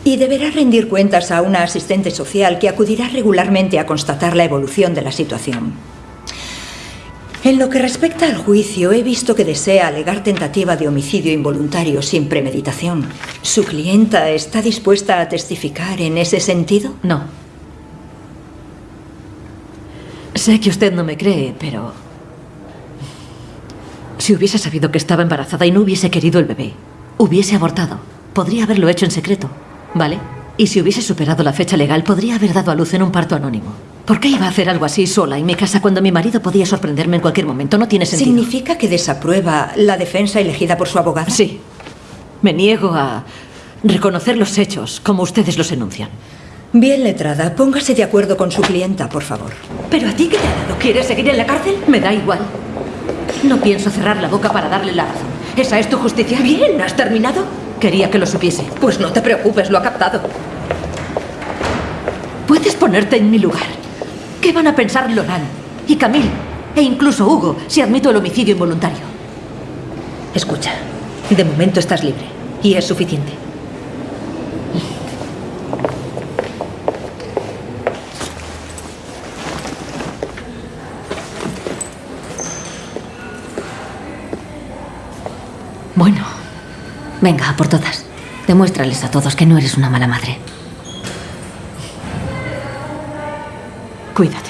Y deberá rendir cuentas a una asistente social que acudirá regularmente a constatar la evolución de la situación. En lo que respecta al juicio, he visto que desea alegar tentativa de homicidio involuntario sin premeditación. ¿Su clienta está dispuesta a testificar en ese sentido? No. Sé que usted no me cree, pero... Si hubiese sabido que estaba embarazada y no hubiese querido el bebé, hubiese abortado. Podría haberlo hecho en secreto, ¿vale? Y si hubiese superado la fecha legal, podría haber dado a luz en un parto anónimo. ¿Por qué iba a hacer algo así sola en mi casa cuando mi marido podía sorprenderme en cualquier momento? No tiene sentido. ¿Significa que desaprueba la defensa elegida por su abogada? Sí. Me niego a reconocer los hechos como ustedes los enuncian. Bien, letrada, póngase de acuerdo con su clienta, por favor. ¿Pero a ti qué te ha dado? ¿Quieres seguir en la cárcel? Me da igual. No pienso cerrar la boca para darle la razón. ¿Esa es tu justicia? Bien, ¿has terminado? Quería que lo supiese. Pues no te preocupes, lo ha captado. Puedes ponerte en mi lugar. ¿Qué van a pensar Loran y Camille e incluso Hugo si admito el homicidio involuntario? Escucha, de momento estás libre y es suficiente. Bueno, Venga, a por todas. Demuéstrales a todos que no eres una mala madre. Cuídate.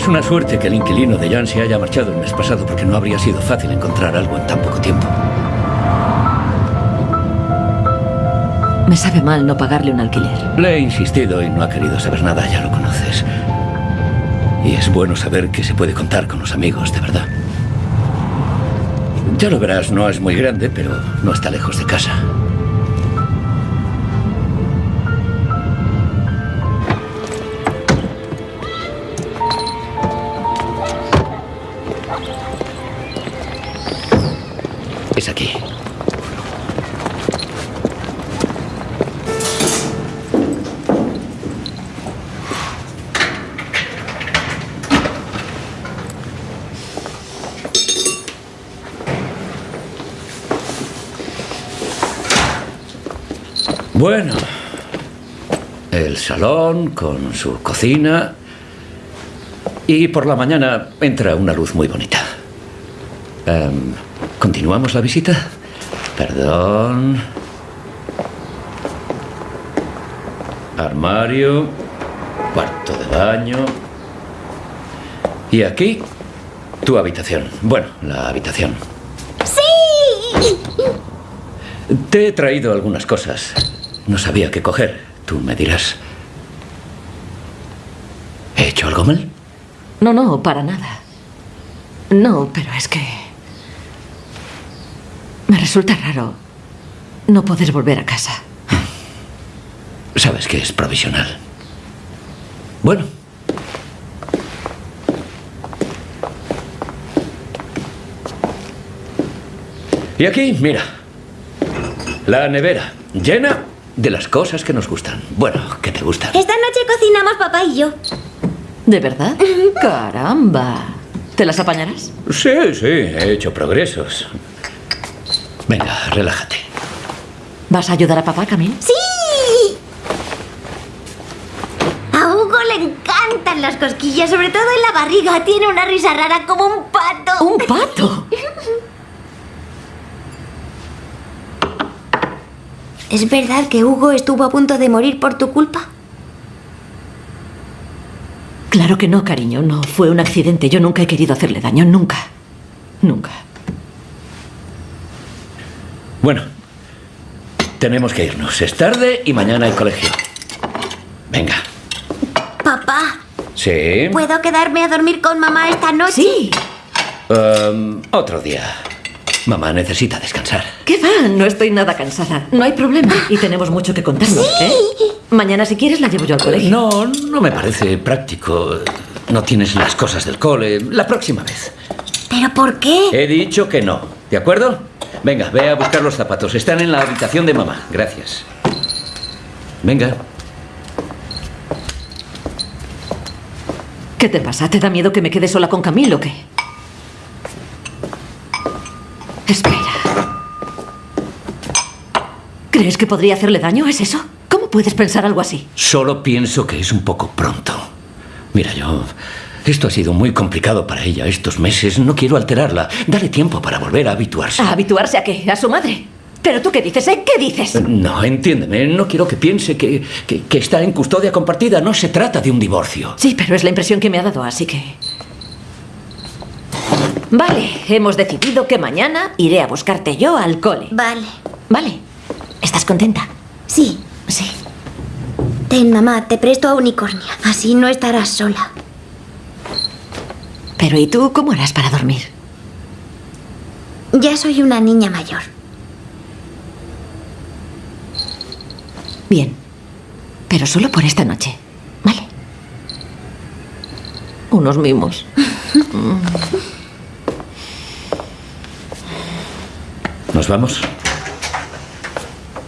Es una suerte que el inquilino de Jan se haya marchado el mes pasado porque no habría sido fácil encontrar algo en tan poco tiempo. Me sabe mal no pagarle un alquiler. Le he insistido y no ha querido saber nada, ya lo conoces. Y es bueno saber que se puede contar con los amigos, de verdad. Ya lo verás, no es muy grande, pero no está lejos de casa. Bueno, el salón con su cocina y por la mañana entra una luz muy bonita. Em, ¿Continuamos la visita? Perdón. Armario, cuarto de baño. Y aquí, tu habitación. Bueno, la habitación. ¡Sí! Te he traído algunas cosas. No sabía qué coger. Tú me dirás. ¿He hecho algo mal? No, no, para nada. No, pero es que... Me resulta raro no poder volver a casa. Sabes que es provisional. Bueno. Y aquí, mira. La nevera, llena de las cosas que nos gustan. Bueno, que te gustan. Esta noche cocinamos papá y yo. ¿De verdad? Caramba. ¿Te las apañarás? Sí, sí, he hecho progresos. Venga, relájate. ¿Vas a ayudar a papá, Camille? ¡Sí! A Hugo le encantan las cosquillas, sobre todo en la barriga. Tiene una risa rara como un pato. ¿Un pato? [laughs] ¿Es verdad que Hugo estuvo a punto de morir por tu culpa? Claro que no, cariño. No fue un accidente. Yo nunca he querido hacerle daño. Nunca. Nunca. Bueno, tenemos que irnos. Es tarde y mañana hay colegio. Venga. Papá, Sí. ¿puedo quedarme a dormir con mamá esta noche? Sí. Um, otro día. Mamá necesita descansar. ¿Qué va? No estoy nada cansada. No hay problema. Y tenemos mucho que contarnos, ¿eh? Mañana, si quieres, la llevo yo al colegio. No, no me parece práctico. No tienes las cosas del cole. La próxima vez. ¿Pero por qué? He dicho que no. ¿De acuerdo? Venga, ve a buscar los zapatos. Están en la habitación de mamá. Gracias. Venga. ¿Qué te pasa? ¿Te da miedo que me quede sola con Camilo o qué? Espera. ¿Crees que podría hacerle daño? ¿Es eso? ¿Cómo puedes pensar algo así? Solo pienso que es un poco pronto. Mira, yo... Esto ha sido muy complicado para ella estos meses. No quiero alterarla. Dale tiempo para volver a habituarse. ¿A habituarse a qué? ¿A su madre? ¿Pero tú qué dices, eh? ¿Qué dices? No, entiéndeme. No quiero que piense que, que, que está en custodia compartida. No se trata de un divorcio. Sí, pero es la impresión que me ha dado, así que... Vale, hemos decidido que mañana iré a buscarte yo al cole. Vale. Vale. ¿Estás contenta? Sí. Sí. Ten, mamá, te presto a Unicornia. Así no estarás sola. Pero ¿y tú cómo harás para dormir? Ya soy una niña mayor. Bien. Pero solo por esta noche. ¿Vale? Unos mimos. [laughs] ¿Nos vamos?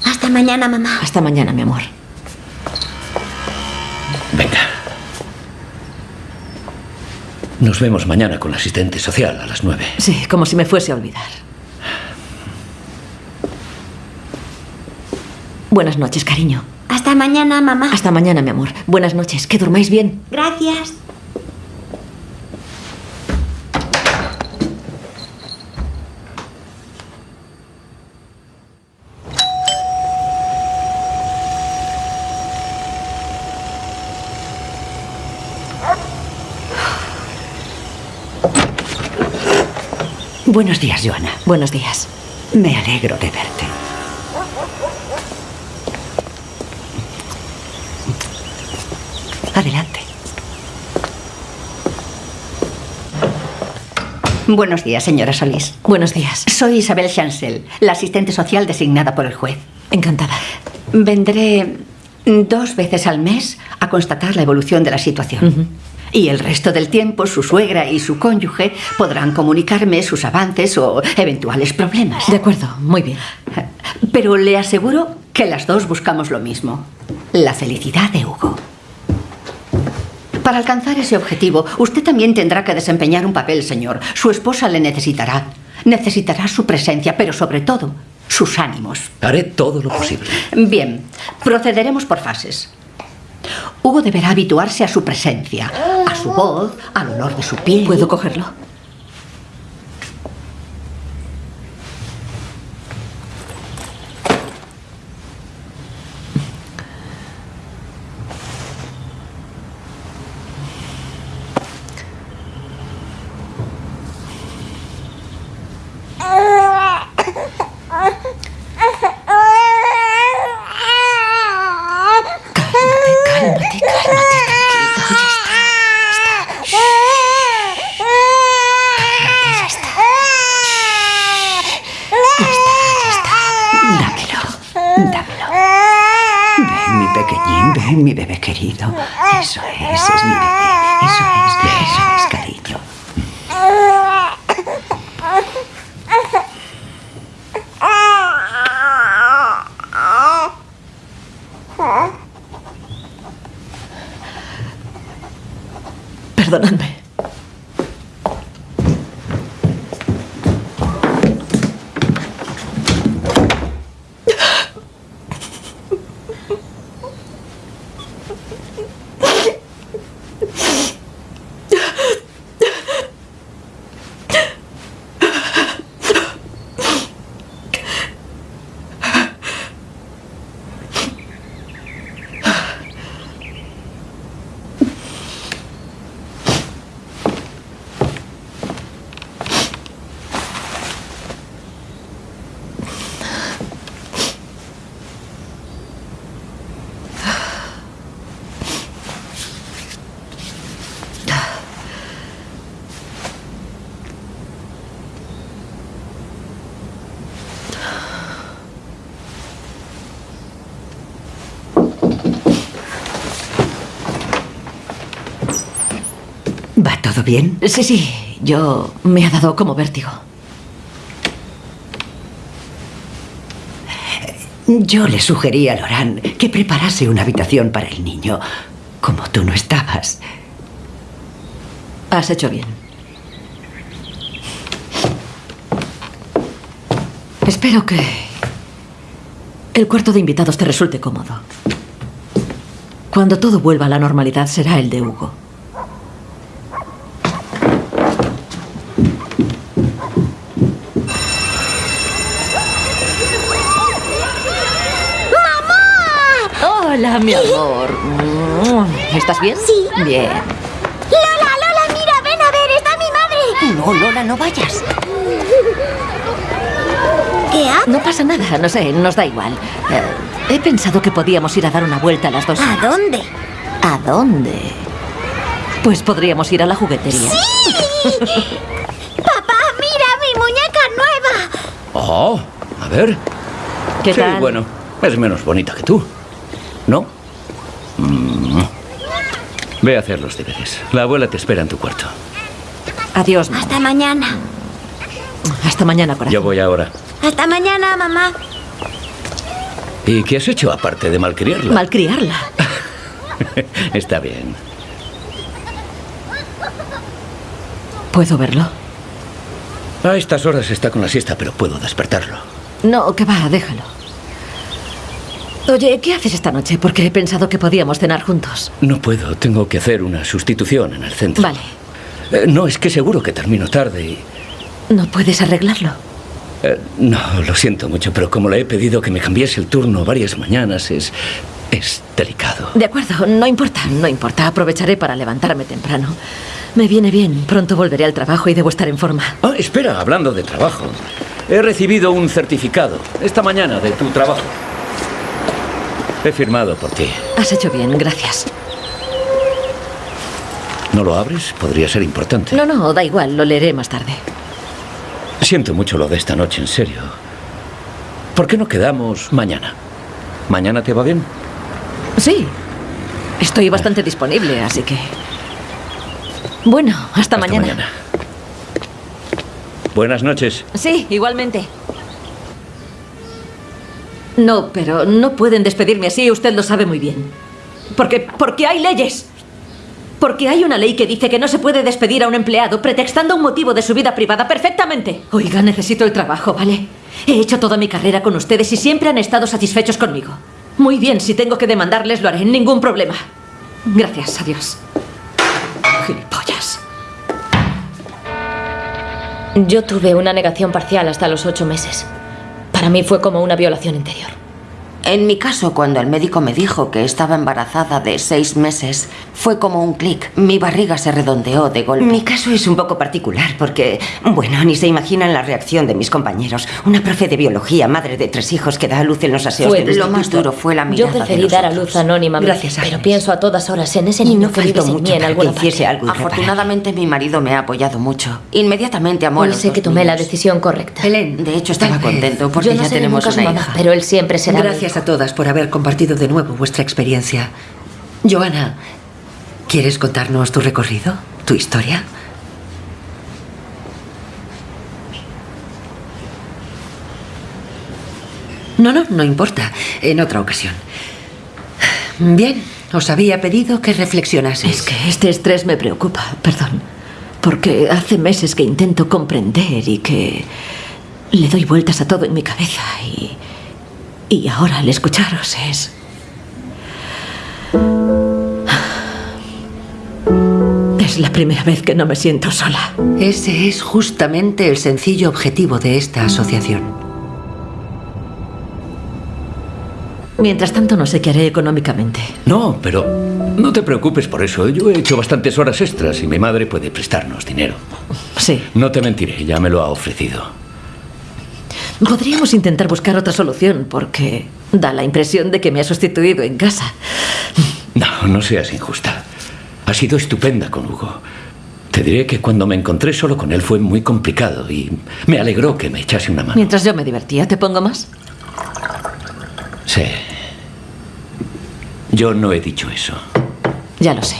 Hasta mañana, mamá. Hasta mañana, mi amor. Venga. Nos vemos mañana con la asistente social a las nueve. Sí, como si me fuese a olvidar. Buenas noches, cariño. Hasta mañana, mamá. Hasta mañana, mi amor. Buenas noches. Que durmáis bien. Gracias. Buenos días, Joana. Buenos días. Me alegro de verte. Adelante. Buenos días, señora Solís. Buenos días. Soy Isabel Chancel, la asistente social designada por el juez. Encantada. Vendré dos veces al mes a constatar la evolución de la situación. Y el resto del tiempo su suegra y su cónyuge podrán comunicarme sus avances o eventuales problemas. De acuerdo, muy bien. Pero le aseguro que las dos buscamos lo mismo. La felicidad de Hugo. Para alcanzar ese objetivo, usted también tendrá que desempeñar un papel, señor. Su esposa le necesitará. Necesitará su presencia, pero sobre todo, sus ánimos. Haré todo lo posible. Bien, procederemos por fases. Hugo deberá habituarse a su presencia, a su voz, al olor de su piel. ¿Puedo cogerlo? ¿Va todo bien? Sí, sí. Yo me ha dado como vértigo. Yo le sugerí a Lorán que preparase una habitación para el niño, como tú no estabas. Has hecho bien. Espero que el cuarto de invitados te resulte cómodo. Cuando todo vuelva a la normalidad será el de Hugo. Mi amor. Mm, ¿Estás bien? Sí. Bien. Lola, Lola, mira, ven a ver, está mi madre. No, Lola, no vayas. ¿Qué ha? No pasa nada, no sé, nos da igual. Eh, he pensado que podíamos ir a dar una vuelta a las dos. ¿A dónde? ¿A dónde? Pues podríamos ir a la juguetería. ¡Sí! Papá, mira mi muñeca nueva. Oh, a ver. ¿Qué sí, tal? bueno, es menos bonita que tú. ¿No? Mm. Ve a hacer los deberes. La abuela te espera en tu cuarto. Adiós, mamá. Hasta mañana. Hasta mañana, corazón. Yo voy ahora. Hasta mañana, mamá. ¿Y qué has hecho aparte de malcriarla? Malcriarla. [laughs] Está bien. ¿Puedo verlo? A estas horas está con la siesta, pero puedo despertarlo. No, que va, déjalo. Oye, ¿qué haces esta noche? Porque he pensado que podíamos cenar juntos. No puedo, tengo que hacer una sustitución en el centro. Vale. Eh, no, es que seguro que termino tarde y... ¿No puedes arreglarlo? Eh, no, lo siento mucho, pero como le he pedido que me cambiase el turno varias mañanas, es. es delicado. De acuerdo, no importa, no importa. Aprovecharé para levantarme temprano. Me viene bien. Pronto volveré al trabajo y debo estar en forma. Ah, espera, hablando de trabajo. He recibido un certificado esta mañana de tu trabajo. He firmado por ti. Has hecho bien, gracias. ¿No lo abres? Podría ser importante. No, no, da igual, lo leeré más tarde. Siento mucho lo de esta noche, en serio. ¿Por qué no quedamos mañana? ¿Mañana te va bien? Sí. Estoy bastante disponible, así que... Bueno, hasta, mañana. mañana. Buenas noches. Sí, igualmente. No, pero no pueden despedirme así, usted lo sabe muy bien. Porque, porque hay leyes. Porque hay una ley que dice que no se puede despedir a un empleado pretextando un motivo de su vida privada perfectamente. Oiga, necesito el trabajo, ¿vale? He hecho toda mi carrera con ustedes y siempre han estado satisfechos conmigo. Muy bien, si tengo que demandarles lo haré, ningún problema. Gracias, adiós. Gilipollas. Yo tuve una negación parcial hasta los ocho meses. Para mí fue como una violación interior. En mi caso, cuando el médico me dijo que estaba embarazada de seis meses, fue como un clic. Mi barriga se redondeó de golpe. Mi caso es un poco particular porque, bueno, ni se imaginan la reacción de mis compañeros. Una profe de biología, madre de tres hijos que da a luz en los aseos Fue del lo más duro fue la Yo mirada preferí de dar a luz anónimamente, Gracias, pero pienso a todas horas en ese niño no que vive mucho en alguna que parte. algo. Afortunadamente mi marido me ha apoyado mucho. Inmediatamente amó a los sé que tomé la decisión correcta. Helen, De hecho, estaba contento porque Yo no ya tenemos una mamá, hija. pero él siempre será mi Gracias a todas por haber compartido de nuevo vuestra experiencia. Joana, ¿quieres contarnos tu recorrido? ¿Tu historia? No, no, no importa. En otra ocasión. Bien, os había pedido que reflexionaseis. Es que este estrés me preocupa, perdón. Porque hace meses que intento comprender y que le doy vueltas a todo en mi cabeza y. Y ahora al escucharos es. Es la primera vez que no me siento sola. Ese es justamente el sencillo objetivo de esta asociación. Mientras tanto, no sé qué haré económicamente. No, pero no te preocupes por eso. Yo he hecho bastantes horas extras y mi madre puede prestarnos dinero. Sí. No te mentiré, ya me lo ha ofrecido. Podríamos intentar buscar otra solución porque da la impresión de que me ha sustituido en casa. No, no seas injusta. Ha sido estupenda con Hugo. Te diré que cuando me encontré solo con él fue muy complicado y me alegró que me echase una mano. Mientras yo me divertía, ¿te pongo más? Sí. Yo no he dicho eso. Ya lo sé.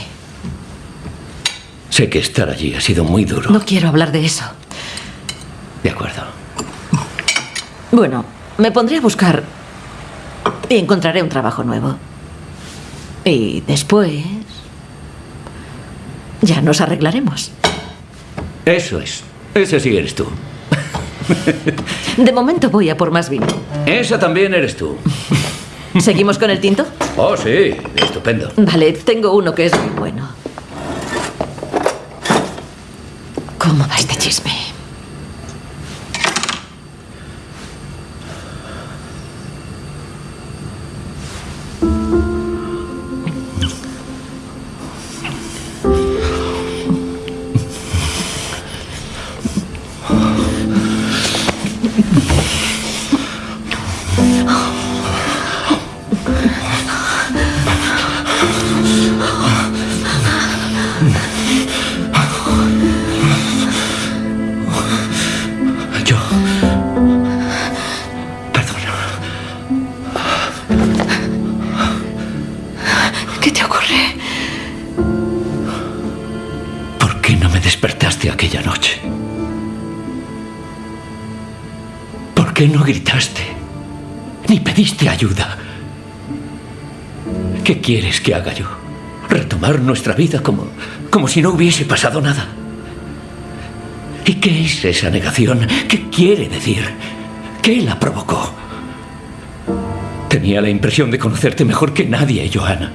Sé que estar allí ha sido muy duro. No quiero hablar de eso. De acuerdo. Bueno, me pondré a buscar y encontraré un trabajo nuevo. Y después... Ya nos arreglaremos. Eso es. Ese sí eres tú. De momento voy a por más vino. Esa también eres tú. ¿Seguimos con el tinto? Oh, sí. Estupendo. Vale, tengo uno que es muy bueno. ¿Cómo va este chisme? Que haga yo? ¿Retomar nuestra vida como, como si no hubiese pasado nada? ¿Y qué es esa negación? ¿Qué quiere decir? ¿Qué la provocó? Tenía la impresión de conocerte mejor que nadie, Johanna.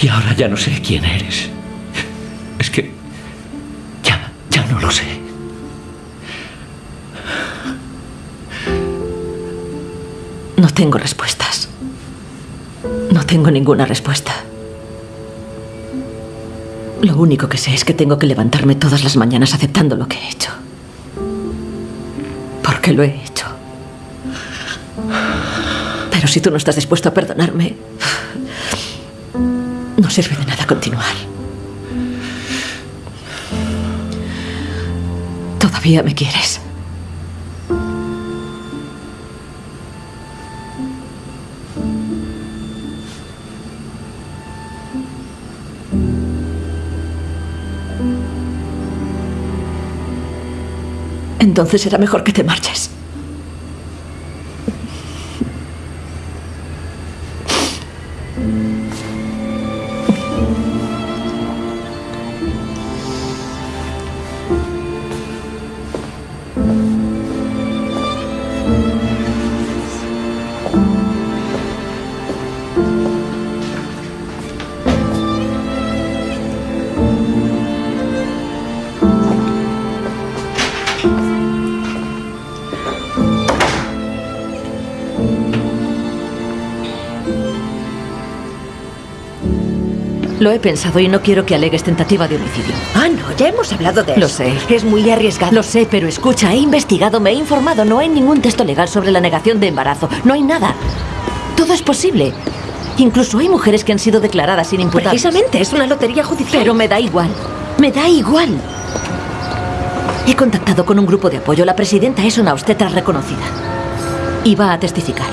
Y ahora ya no sé quién eres. Es que ya, ya no lo sé. No tengo respuestas. No tengo ninguna respuesta. Lo único que sé es que tengo que levantarme todas las mañanas aceptando lo que he hecho. Porque lo he hecho. Pero si tú no estás dispuesto a perdonarme, no sirve de nada continuar. Todavía me quieres. Entonces será mejor que te marches. Lo he pensado y no quiero que alegues tentativa de homicidio. Ah, no, ya hemos hablado de Lo eso. sé. Es muy arriesgado. Lo sé, pero escucha, he investigado, me he informado. No hay ningún texto legal sobre la negación de embarazo. No hay nada. Todo es posible. Incluso hay mujeres que han sido declaradas sin imputar. Precisamente, es una lotería judicial. Pero me da igual. Me da igual. He contactado con un grupo de apoyo. La presidenta es una obstetra reconocida. Y va a testificar.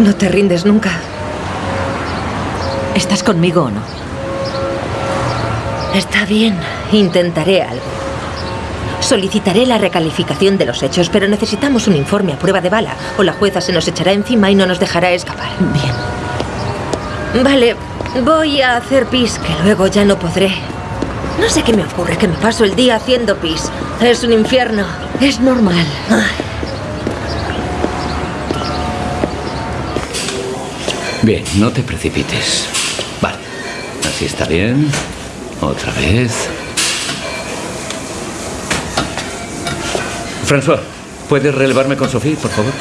No te rindes nunca. ¿Estás conmigo o no? Está bien, intentaré algo. Solicitaré la recalificación de los hechos, pero necesitamos un informe a prueba de bala, o la jueza se nos echará encima y no nos dejará escapar. Bien. Vale, voy a hacer pis, que luego ya no podré. No sé qué me ocurre, que me paso el día haciendo pis. Es un infierno. Es normal. Bien, no te precipites. Está bien. Otra vez. François, ¿puedes relevarme con Sophie, por favor?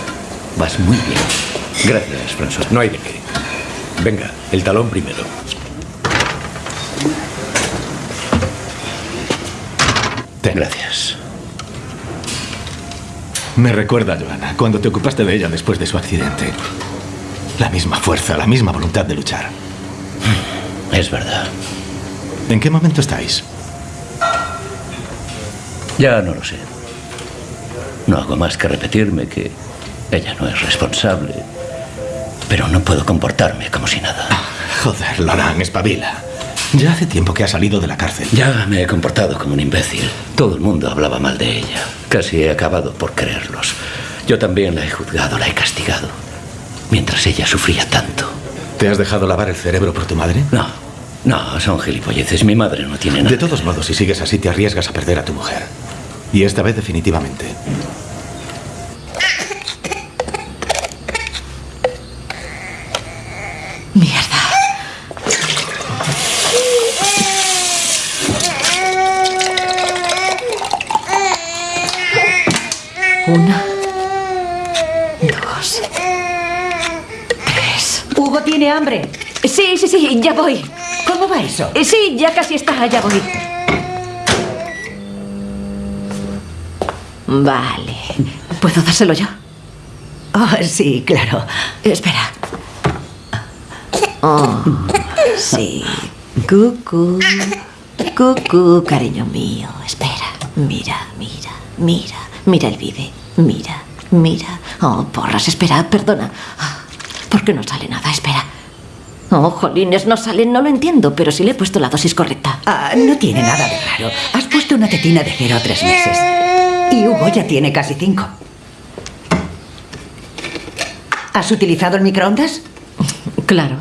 Vas muy bien. Gracias, François. No hay de qué. Venga, el talón primero. Gracias. Me recuerda, Joana, cuando te ocupaste de ella después de su accidente. La misma fuerza, la misma voluntad de luchar. Es verdad. ¿En qué momento estáis? Ya no lo sé. No hago más que repetirme que ella no es responsable. Pero no puedo comportarme como si nada. Joder, Loran, espabila. Ya hace tiempo que ha salido de la cárcel. Ya me he comportado como un imbécil. Todo el mundo hablaba mal de ella. Casi he acabado por creerlos. Yo también la he juzgado, la he castigado. Mientras ella sufría tanto. ¿Te has dejado lavar el cerebro por tu madre? No, no, son gilipolleces. Mi madre no tiene nada. De todos modos, si sigues así, te arriesgas a perder a tu mujer. Y esta vez definitivamente. Mierda. Una. Dos. Tres. Hugo tiene hambre. Sí, sí, sí, ya voy. ¿Cómo va eso? Eh, Sí, ya casi está, ya voy. Vale. ¿Puedo dárselo yo? Oh, sí, claro. Espera. Oh, sí. Cucú. Cucú, cariño mío. Espera. Mira, mira, mira. Mira el vive. Mira, mira. Oh, porras, espera, perdona. Ah, ¿Por qué no sale nada? Espera. [laughs] Oh, jolines, no salen, no lo entiendo, pero sí le he puesto la dosis correcta. Ah, no tiene nada de raro. Has puesto una tetina de cero a tres meses. Y Hugo ya tiene casi cinco. ¿Has utilizado el microondas? [laughs] Claro.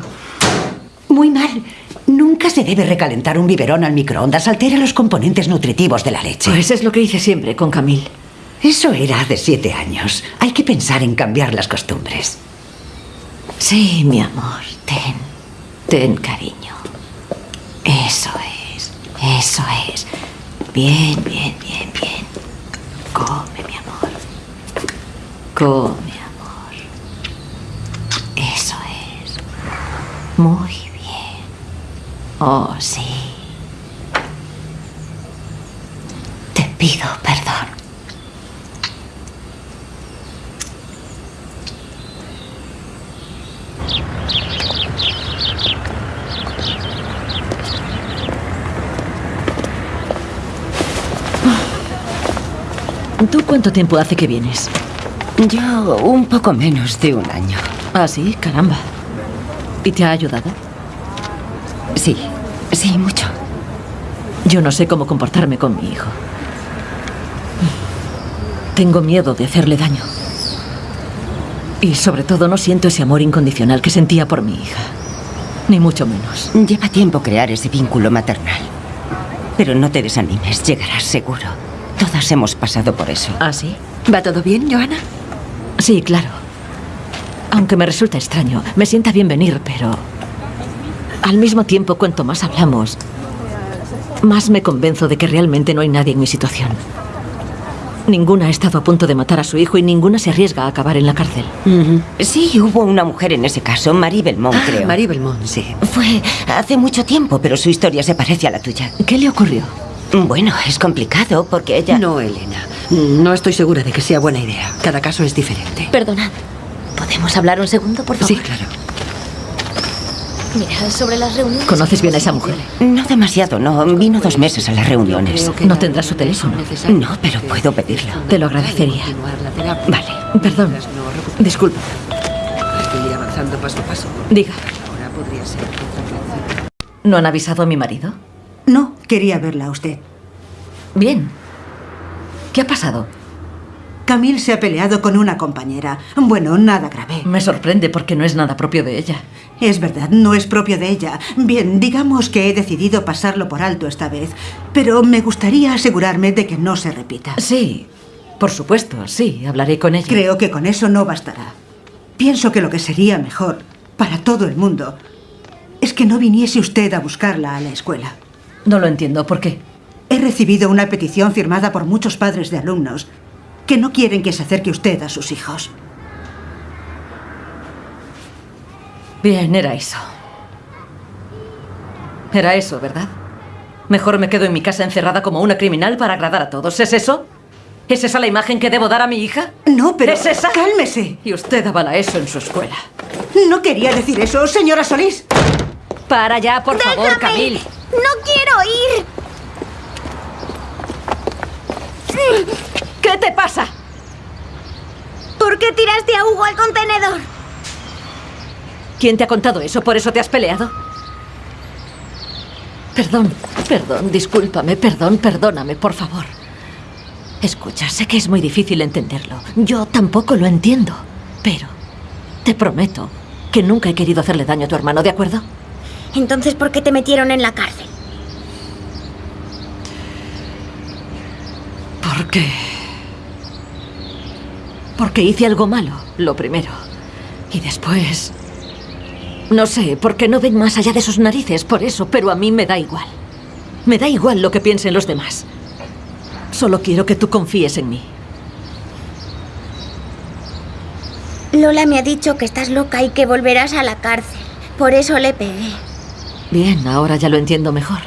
Muy mal. Nunca se debe recalentar un biberón al microondas. Altera los componentes nutritivos de la leche. Pues es lo que hice siempre con Camille. Eso era de siete años. Hay que pensar en cambiar las costumbres. Sí, mi amor. Ten. Ten, cariño. Eso es. Eso es. Bien, bien, bien, bien. Come, mi amor. Come, amor. Eso es. Muy bien. Oh, sí. Te pido perdón. ¿Tú cuánto tiempo hace que vienes? Yo un poco menos de un año. Ah, sí, caramba. ¿Y te ha ayudado? Sí, sí, mucho. Yo no sé cómo comportarme con mi hijo. Tengo miedo de hacerle daño. Y sobre todo no siento ese amor incondicional que sentía por mi hija. Ni mucho menos. Lleva tiempo crear ese vínculo maternal. Pero no te desanimes, llegarás seguro. Todas hemos pasado por eso. ¿Ah, sí? ¿Va todo bien, Joana? Sí, claro. Aunque me resulta extraño, me sienta bien venir, pero... Al mismo tiempo, cuanto más hablamos, más me convenzo de que realmente no hay nadie en mi situación. Ninguna ha estado a punto de matar a su hijo y ninguna se arriesga a acabar en la cárcel. Sí, hubo una mujer en ese caso, Marie Belmont, Ah, creo. Marie Belmont, sí. Fue hace mucho tiempo, pero su historia se parece a la tuya. ¿Qué le ocurrió? Bueno, es complicado porque ella... No, Elena. No estoy segura de que sea buena idea. Cada caso es diferente. Perdonad. ¿Podemos hablar un segundo, por favor? Sí, claro. Mira, sobre las reuniones... ¿Conoces bien a esa mujer? No demasiado, no. Vino dos meses a las reuniones. No tendrá su teléfono. No, pero puedo pedirlo. Te lo agradecería. Vale. Perdón. Disculpa. Ir avanzando paso a paso. Diga. Ahora podría ser perfectamente. ¿No han avisado a mi marido? No, quería verla a usted. Bien. ¿Qué ha pasado? Camille se ha peleado con una compañera. Bueno, nada grave. Me sorprende porque no es nada propio de ella. Es verdad, no es propio de ella. Bien, digamos que he decidido pasarlo por alto esta vez, pero me gustaría asegurarme de que no se repita. Sí, por supuesto, sí, hablaré con ella. Creo que con eso no bastará. Pienso que lo que sería mejor para todo el mundo es que no viniese usted a buscarla a la escuela. No lo entiendo, ¿por qué? He recibido una petición firmada por muchos padres de alumnos que no quieren que se acerque usted a sus hijos. Bien, era eso. Era eso, ¿verdad? Mejor me quedo en mi casa encerrada como una criminal para agradar a todos. ¿Es eso? ¿Es esa la imagen que debo dar a mi hija? No, pero... ¿Es esa? Cálmese. Y usted avala eso en su escuela. No quería decir eso, señora Solís. Para ya, por favor, ¡Déjame! Camil. ¡No quiero ir! ¿Qué te pasa? ¿Por qué tiraste a Hugo al contenedor? ¿Quién te ha contado eso? ¿Por eso te has peleado? Perdón, perdón, discúlpame, perdón, perdóname, por favor. Escucha, sé que es muy difícil entenderlo. Yo tampoco lo entiendo. Pero te prometo que nunca he querido hacerle daño a tu hermano, ¿de acuerdo? Entonces, ¿por qué te metieron en la cárcel? ¿Por qué? Porque hice algo malo, lo primero. Y después... No sé, porque no ven más allá de sus narices, por eso, pero a mí me da igual. Me da igual lo que piensen los demás. Solo quiero que tú confíes en mí. Lola me ha dicho que estás loca y que volverás a la cárcel. Por eso le pegué. Bien, ahora ya lo entiendo mejor.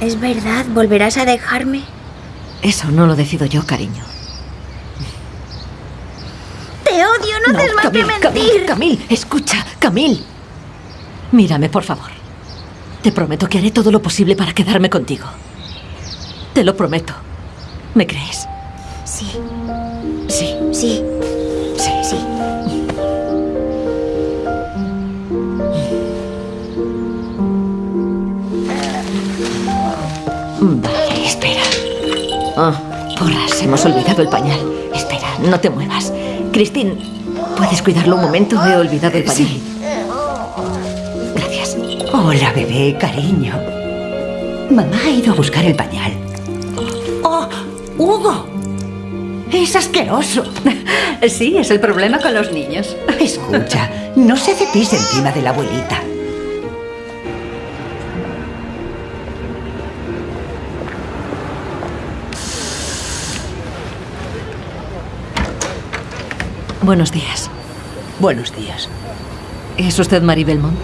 ¿Es verdad? ¿Volverás a dejarme? Eso no lo decido yo, cariño. Te odio, no, haces más que Camil, mentir. Camil, Camil, escucha, Camil. Mírame, por favor. Te prometo que haré todo lo posible para quedarme contigo. Te lo prometo. ¿Me crees? Sí. Vale, espera. Ah, porras, hemos olvidado el pañal. Espera, no te muevas. Cristín, ¿puedes cuidarlo un momento? He olvidado el pañal. Gracias. Hola, bebé, cariño. Mamá ha ido a buscar el pañal. ¡Oh, Hugo! Es asqueroso. Sí, es el problema con los niños. Escucha, [laughs] no se pis encima de la abuelita. Buenos días. Buenos días. ¿Es usted Mary Belmont?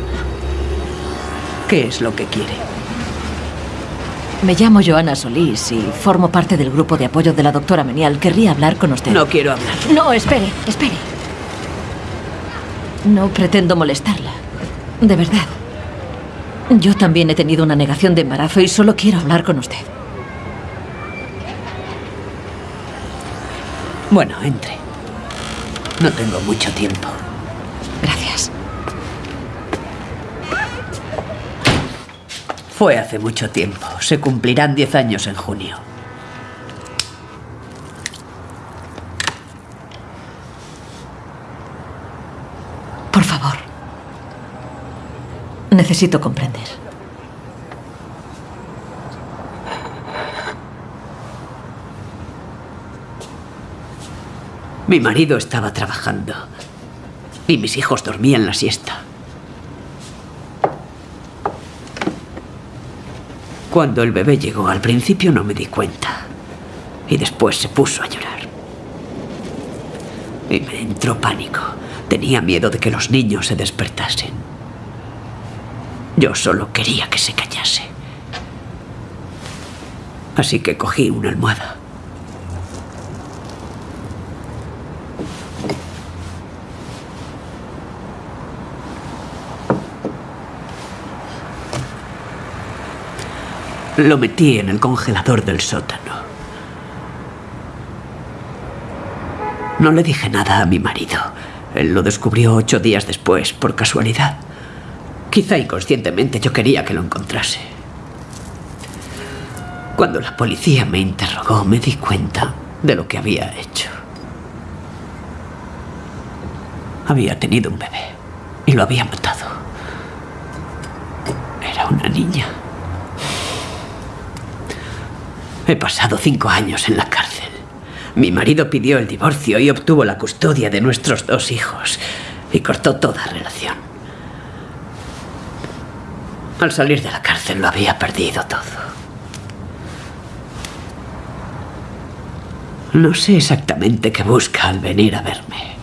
¿Qué es lo que quiere? Me llamo Joana Solís y formo parte del grupo de apoyo de la doctora Menial. Querría hablar con usted. No quiero hablar. No, espere, espere. No pretendo molestarla. De verdad. Yo también he tenido una negación de embarazo y solo quiero hablar con usted. Bueno, entre. No tengo mucho tiempo. Gracias. Fue hace mucho tiempo. Se cumplirán 10 años en junio. Por favor. Necesito comprender. Mi marido estaba trabajando y mis hijos dormían la siesta. Cuando el bebé llegó, al principio no me di cuenta y después se puso a llorar. Y me entró pánico. Tenía miedo de que los niños se despertasen. Yo solo quería que se callase. Así que cogí una almohada. Lo metí en el congelador del sótano. No le dije nada a mi marido. Él lo descubrió ocho días después, por casualidad. Quizá inconscientemente yo quería que lo encontrase. Cuando la policía me interrogó, me di cuenta de lo que había hecho. Había tenido un bebé y lo había matado. Era una niña. He pasado cinco años en la cárcel. Mi marido pidió el divorcio y obtuvo la custodia de nuestros dos hijos y cortó toda relación. Al salir de la cárcel lo había perdido todo. No sé exactamente qué busca al venir a verme.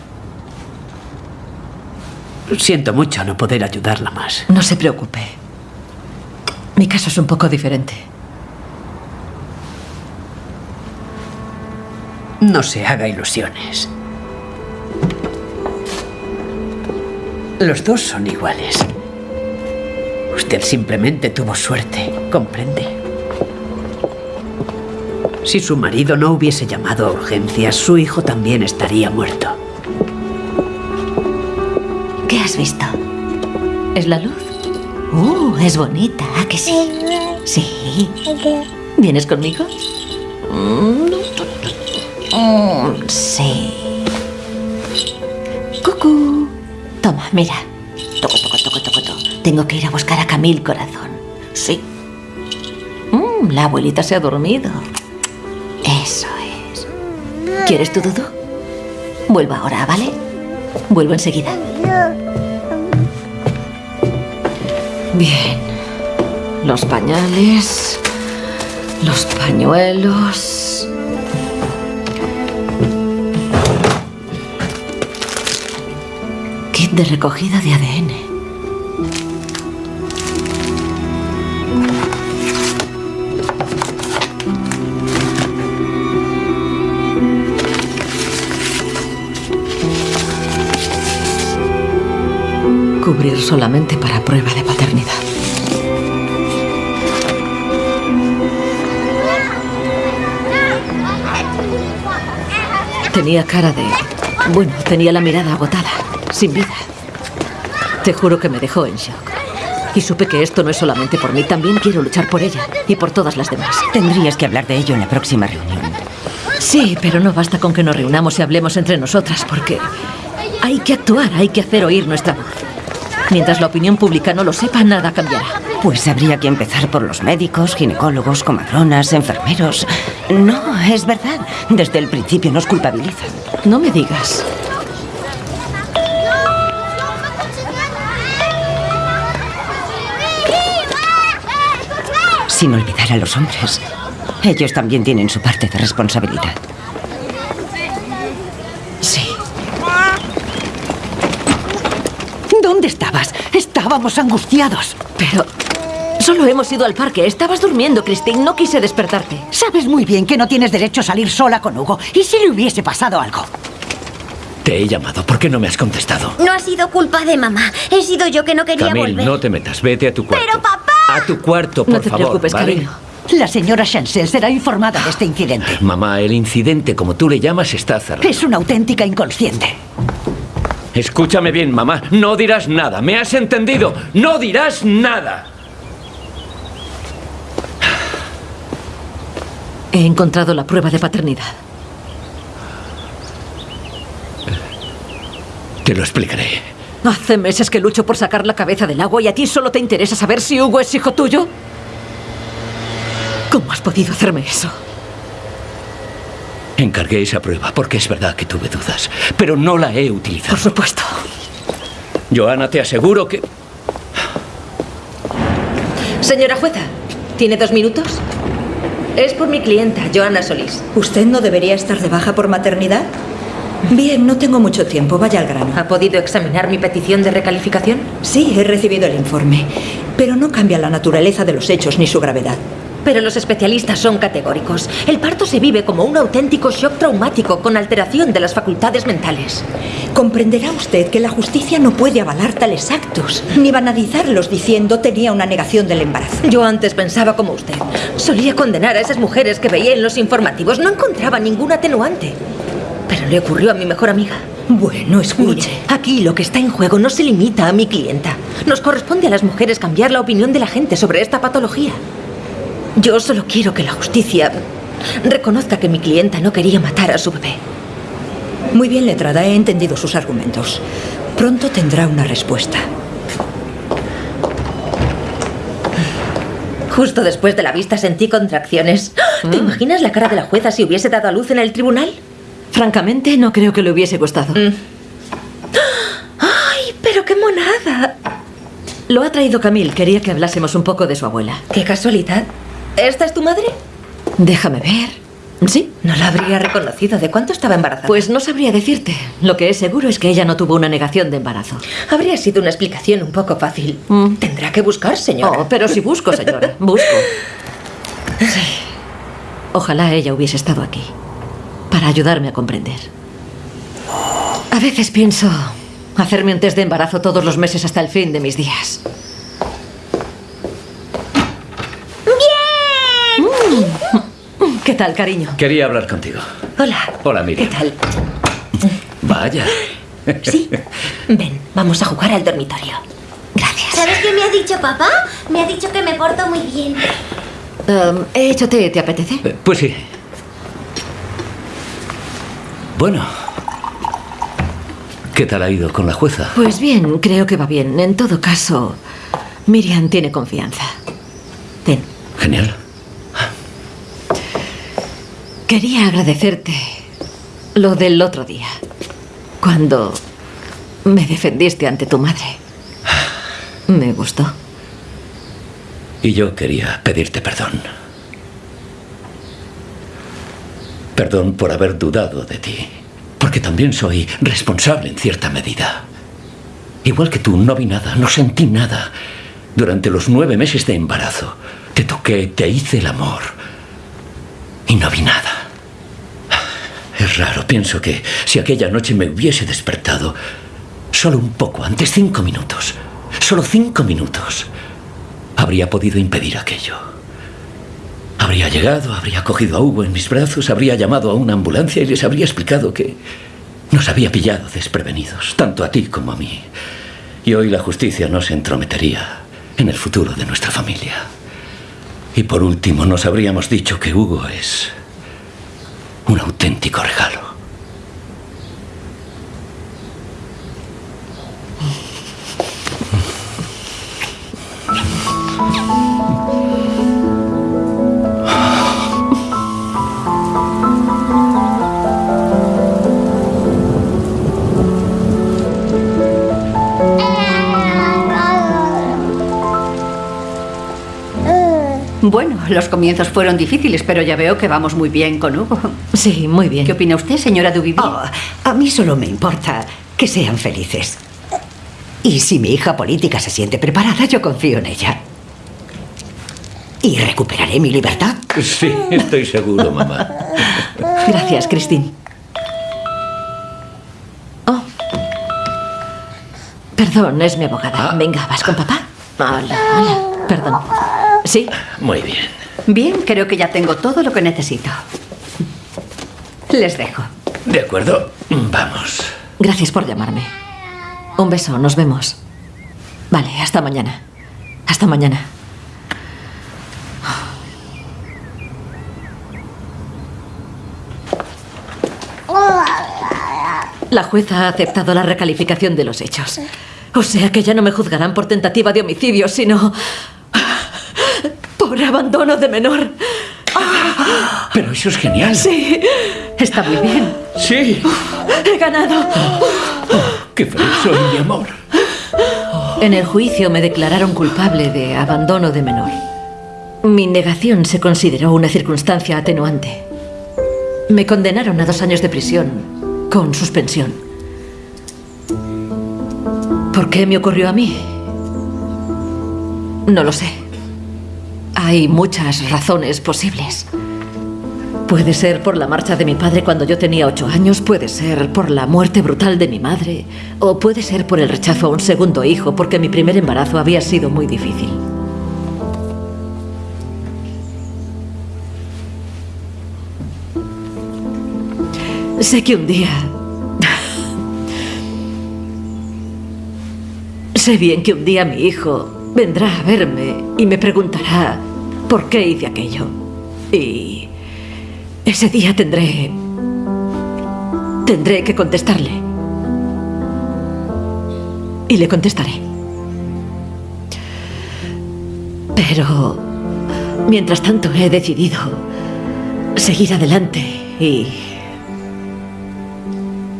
Siento mucho no poder ayudarla más. No se preocupe. Mi caso es un poco diferente. No se haga ilusiones. Los dos son iguales. Usted simplemente tuvo suerte, ¿comprende? Si su marido no hubiese llamado a urgencias, su hijo también estaría muerto. ¿Qué has visto? ¿Es la luz? Uh, es bonita, ¿a que sí? Sí. ¿Vienes conmigo? Mm, sí. Cucú. Toma, mira. Toco, toco, toco, toco, toco. Tengo que ir a buscar a Camil Corazón. Sí. Mm, la abuelita se ha dormido. Eso es. ¿Quieres tu dudu? Vuelvo ahora, ¿vale? Vuelvo enseguida. Bien. Los pañales. Los pañuelos. De recogida de ADN. Cubrir solamente para prueba de paternidad. Tenía cara de... Bueno, tenía la mirada agotada, sin vida. Te juro que me dejó en shock. Y supe que esto no es solamente por mí, también quiero luchar por ella y por todas las demás. Tendrías que hablar de ello en la próxima reunión. Sí, pero no basta con que nos reunamos y hablemos entre nosotras, porque hay que actuar, hay que hacer oír nuestra voz. Mientras la opinión pública no lo sepa, nada cambiará. Pues habría que empezar por los médicos, ginecólogos, comadronas, enfermeros. No, es verdad. Desde el principio nos culpabilizan. No me digas. Sin olvidar a los hombres. Ellos también tienen su parte de responsabilidad. Sí. ¿Dónde estabas? Estábamos angustiados. Pero solo hemos ido al parque. Estabas durmiendo, Christine. No quise despertarte. Sabes muy bien que no tienes derecho a salir sola con Hugo. ¿Y si le hubiese pasado algo? Te he llamado. ¿Por qué no me has contestado? No ha sido culpa de mamá. He sido yo que no quería Camille, volver. no te metas. Vete a tu cuarto. Pero papá. A tu cuarto, por No te favor. preocupes, ¿vale? cariño. La señora Chancel será informada de este incidente. Mamá, el incidente, como tú le llamas, está cerrado. Es una auténtica inconsciente. Escúchame bien, mamá. No dirás nada. ¿Me has entendido? No dirás nada. He encontrado la prueba de paternidad. Te lo explicaré. Hace meses que lucho por sacar la cabeza del agua y a ti solo te interesa saber si Hugo es hijo tuyo. ¿Cómo has podido hacerme eso? Encargué esa prueba porque es verdad que tuve dudas, pero no la he utilizado. Por supuesto. Joana, te aseguro que... Señora jueza, ¿tiene dos minutos? Es por mi clienta, Joana Solís. ¿Usted no debería estar de baja por maternidad? Bien, no tengo mucho tiempo. Vaya al grano. ¿Ha podido examinar mi petición de recalificación? Sí, he recibido el informe. Pero no cambia la naturaleza de los hechos ni su gravedad. Pero los especialistas son categóricos. El parto se vive como un auténtico shock traumático con alteración de las facultades mentales. Comprenderá usted que la justicia no puede avalar tales actos, ni banalizarlos diciendo tenía una negación del embarazo. Yo antes pensaba como usted. Solía condenar a esas mujeres que veía en los informativos. No encontraba ningún atenuante. Pero le ocurrió a mi mejor amiga. Bueno, escuche. Aquí lo que está en juego no se limita a mi clienta. Nos corresponde a las mujeres cambiar la opinión de la gente sobre esta patología. Yo solo quiero que la justicia reconozca que mi clienta no quería matar a su bebé. Muy bien, letrada, he entendido sus argumentos. Pronto tendrá una respuesta. Justo después de la vista sentí contracciones. ¿Te imaginas la cara de la jueza si hubiese dado a luz en el tribunal? Francamente, no creo que le hubiese gustado. ¡Ay, pero qué monada! Lo ha traído Camille. Quería que hablásemos un poco de su abuela. Qué casualidad. ¿Esta es tu madre? Déjame ver. ¿Sí? No la habría reconocido. ¿De cuánto estaba embarazada? Pues no sabría decirte. Lo que es seguro es que ella no tuvo una negación de embarazo. Habría sido una explicación un poco fácil. Tendrá que buscar, señora. Oh, pero si busco, señora. Busco. [laughs] Sí. Ojalá ella hubiese estado aquí. Para ayudarme a comprender. A veces pienso hacerme un test de embarazo todos los meses hasta el fin de mis días. ¡Bien! ¿Qué tal, cariño? Quería hablar contigo. Hola. Hola, Miriam. ¿Qué tal? Vaya. Sí. [laughs] Ven, vamos a jugar al dormitorio. ¿Sabes qué me ha dicho papá? Me ha dicho que me porto muy bien. Um, he hecho té, ¿te apetece? Eh, Pues sí. Bueno. ¿Qué tal ha ido con la jueza? Pues bien, creo que va bien. En todo caso, Miriam tiene confianza. Ten. Genial. Quería agradecerte lo del otro día, cuando me defendiste ante tu madre. Me gustó. Y yo quería pedirte perdón. Perdón por haber dudado de ti. Porque también soy responsable en cierta medida. Igual que tú, no vi nada, no sentí nada. Durante los nueve meses de embarazo, te toqué, te hice el amor. Y no vi nada. Es raro, pienso que si aquella noche me hubiese despertado, solo un poco antes, cinco minutos, solo cinco minutos, habría podido impedir aquello. Habría llegado, habría cogido a Hugo en mis brazos, habría llamado a una ambulancia y les habría explicado que nos había pillado desprevenidos, tanto a ti como a mí. Y hoy la justicia no se entrometería en el futuro de nuestra familia. Y por último, nos habríamos dicho que Hugo es un auténtico regalo. Bueno, los comienzos fueron difíciles, pero ya veo que vamos muy bien con Hugo. Sí, muy bien. ¿Qué opina usted, señora Duvivier? Oh, a mí solo me importa que sean felices. Y si mi hija política se siente preparada, yo confío en ella. Y recuperaré mi libertad. Sí, estoy seguro, mamá. Gracias, Christine. Oh. Perdón, es mi abogada. Venga, ¿vas con papá? Hola, hola. Perdón. ¿Sí? Muy bien. Bien, creo que ya tengo todo lo que necesito. Les dejo. De acuerdo, vamos. Gracias por llamarme. Un beso, nos vemos. Vale, hasta mañana. Hasta mañana. La jueza ha aceptado la recalificación de los hechos. O sea que ya no me juzgarán por tentativa de homicidio, sino abandono de menor. Pero eso es genial. Sí, está muy bien. Sí. He ganado. Qué feliz soy, mi amor. En el juicio me declararon culpable de abandono de menor. Mi negación se consideró una circunstancia atenuante. Me condenaron a dos años de prisión, con suspensión. ¿Por qué me ocurrió a mí? No lo sé. Hay muchas razones posibles. Puede ser por la marcha de mi padre cuando yo tenía ocho años, puede ser por la muerte brutal de mi madre, o puede ser por el rechazo a un segundo hijo, porque mi primer embarazo había sido muy difícil. Sé que un día... [laughs] sé bien que un día mi hijo vendrá a verme y me preguntará por qué hice aquello. Y ese día tendré... Tendré que contestarle. Y le contestaré. Pero... Mientras tanto he decidido seguir adelante y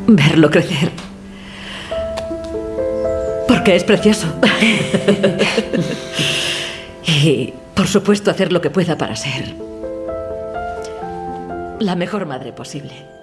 verlo crecer. Porque es precioso. [laughs] y, por supuesto, hacer lo que pueda para ser la mejor madre posible.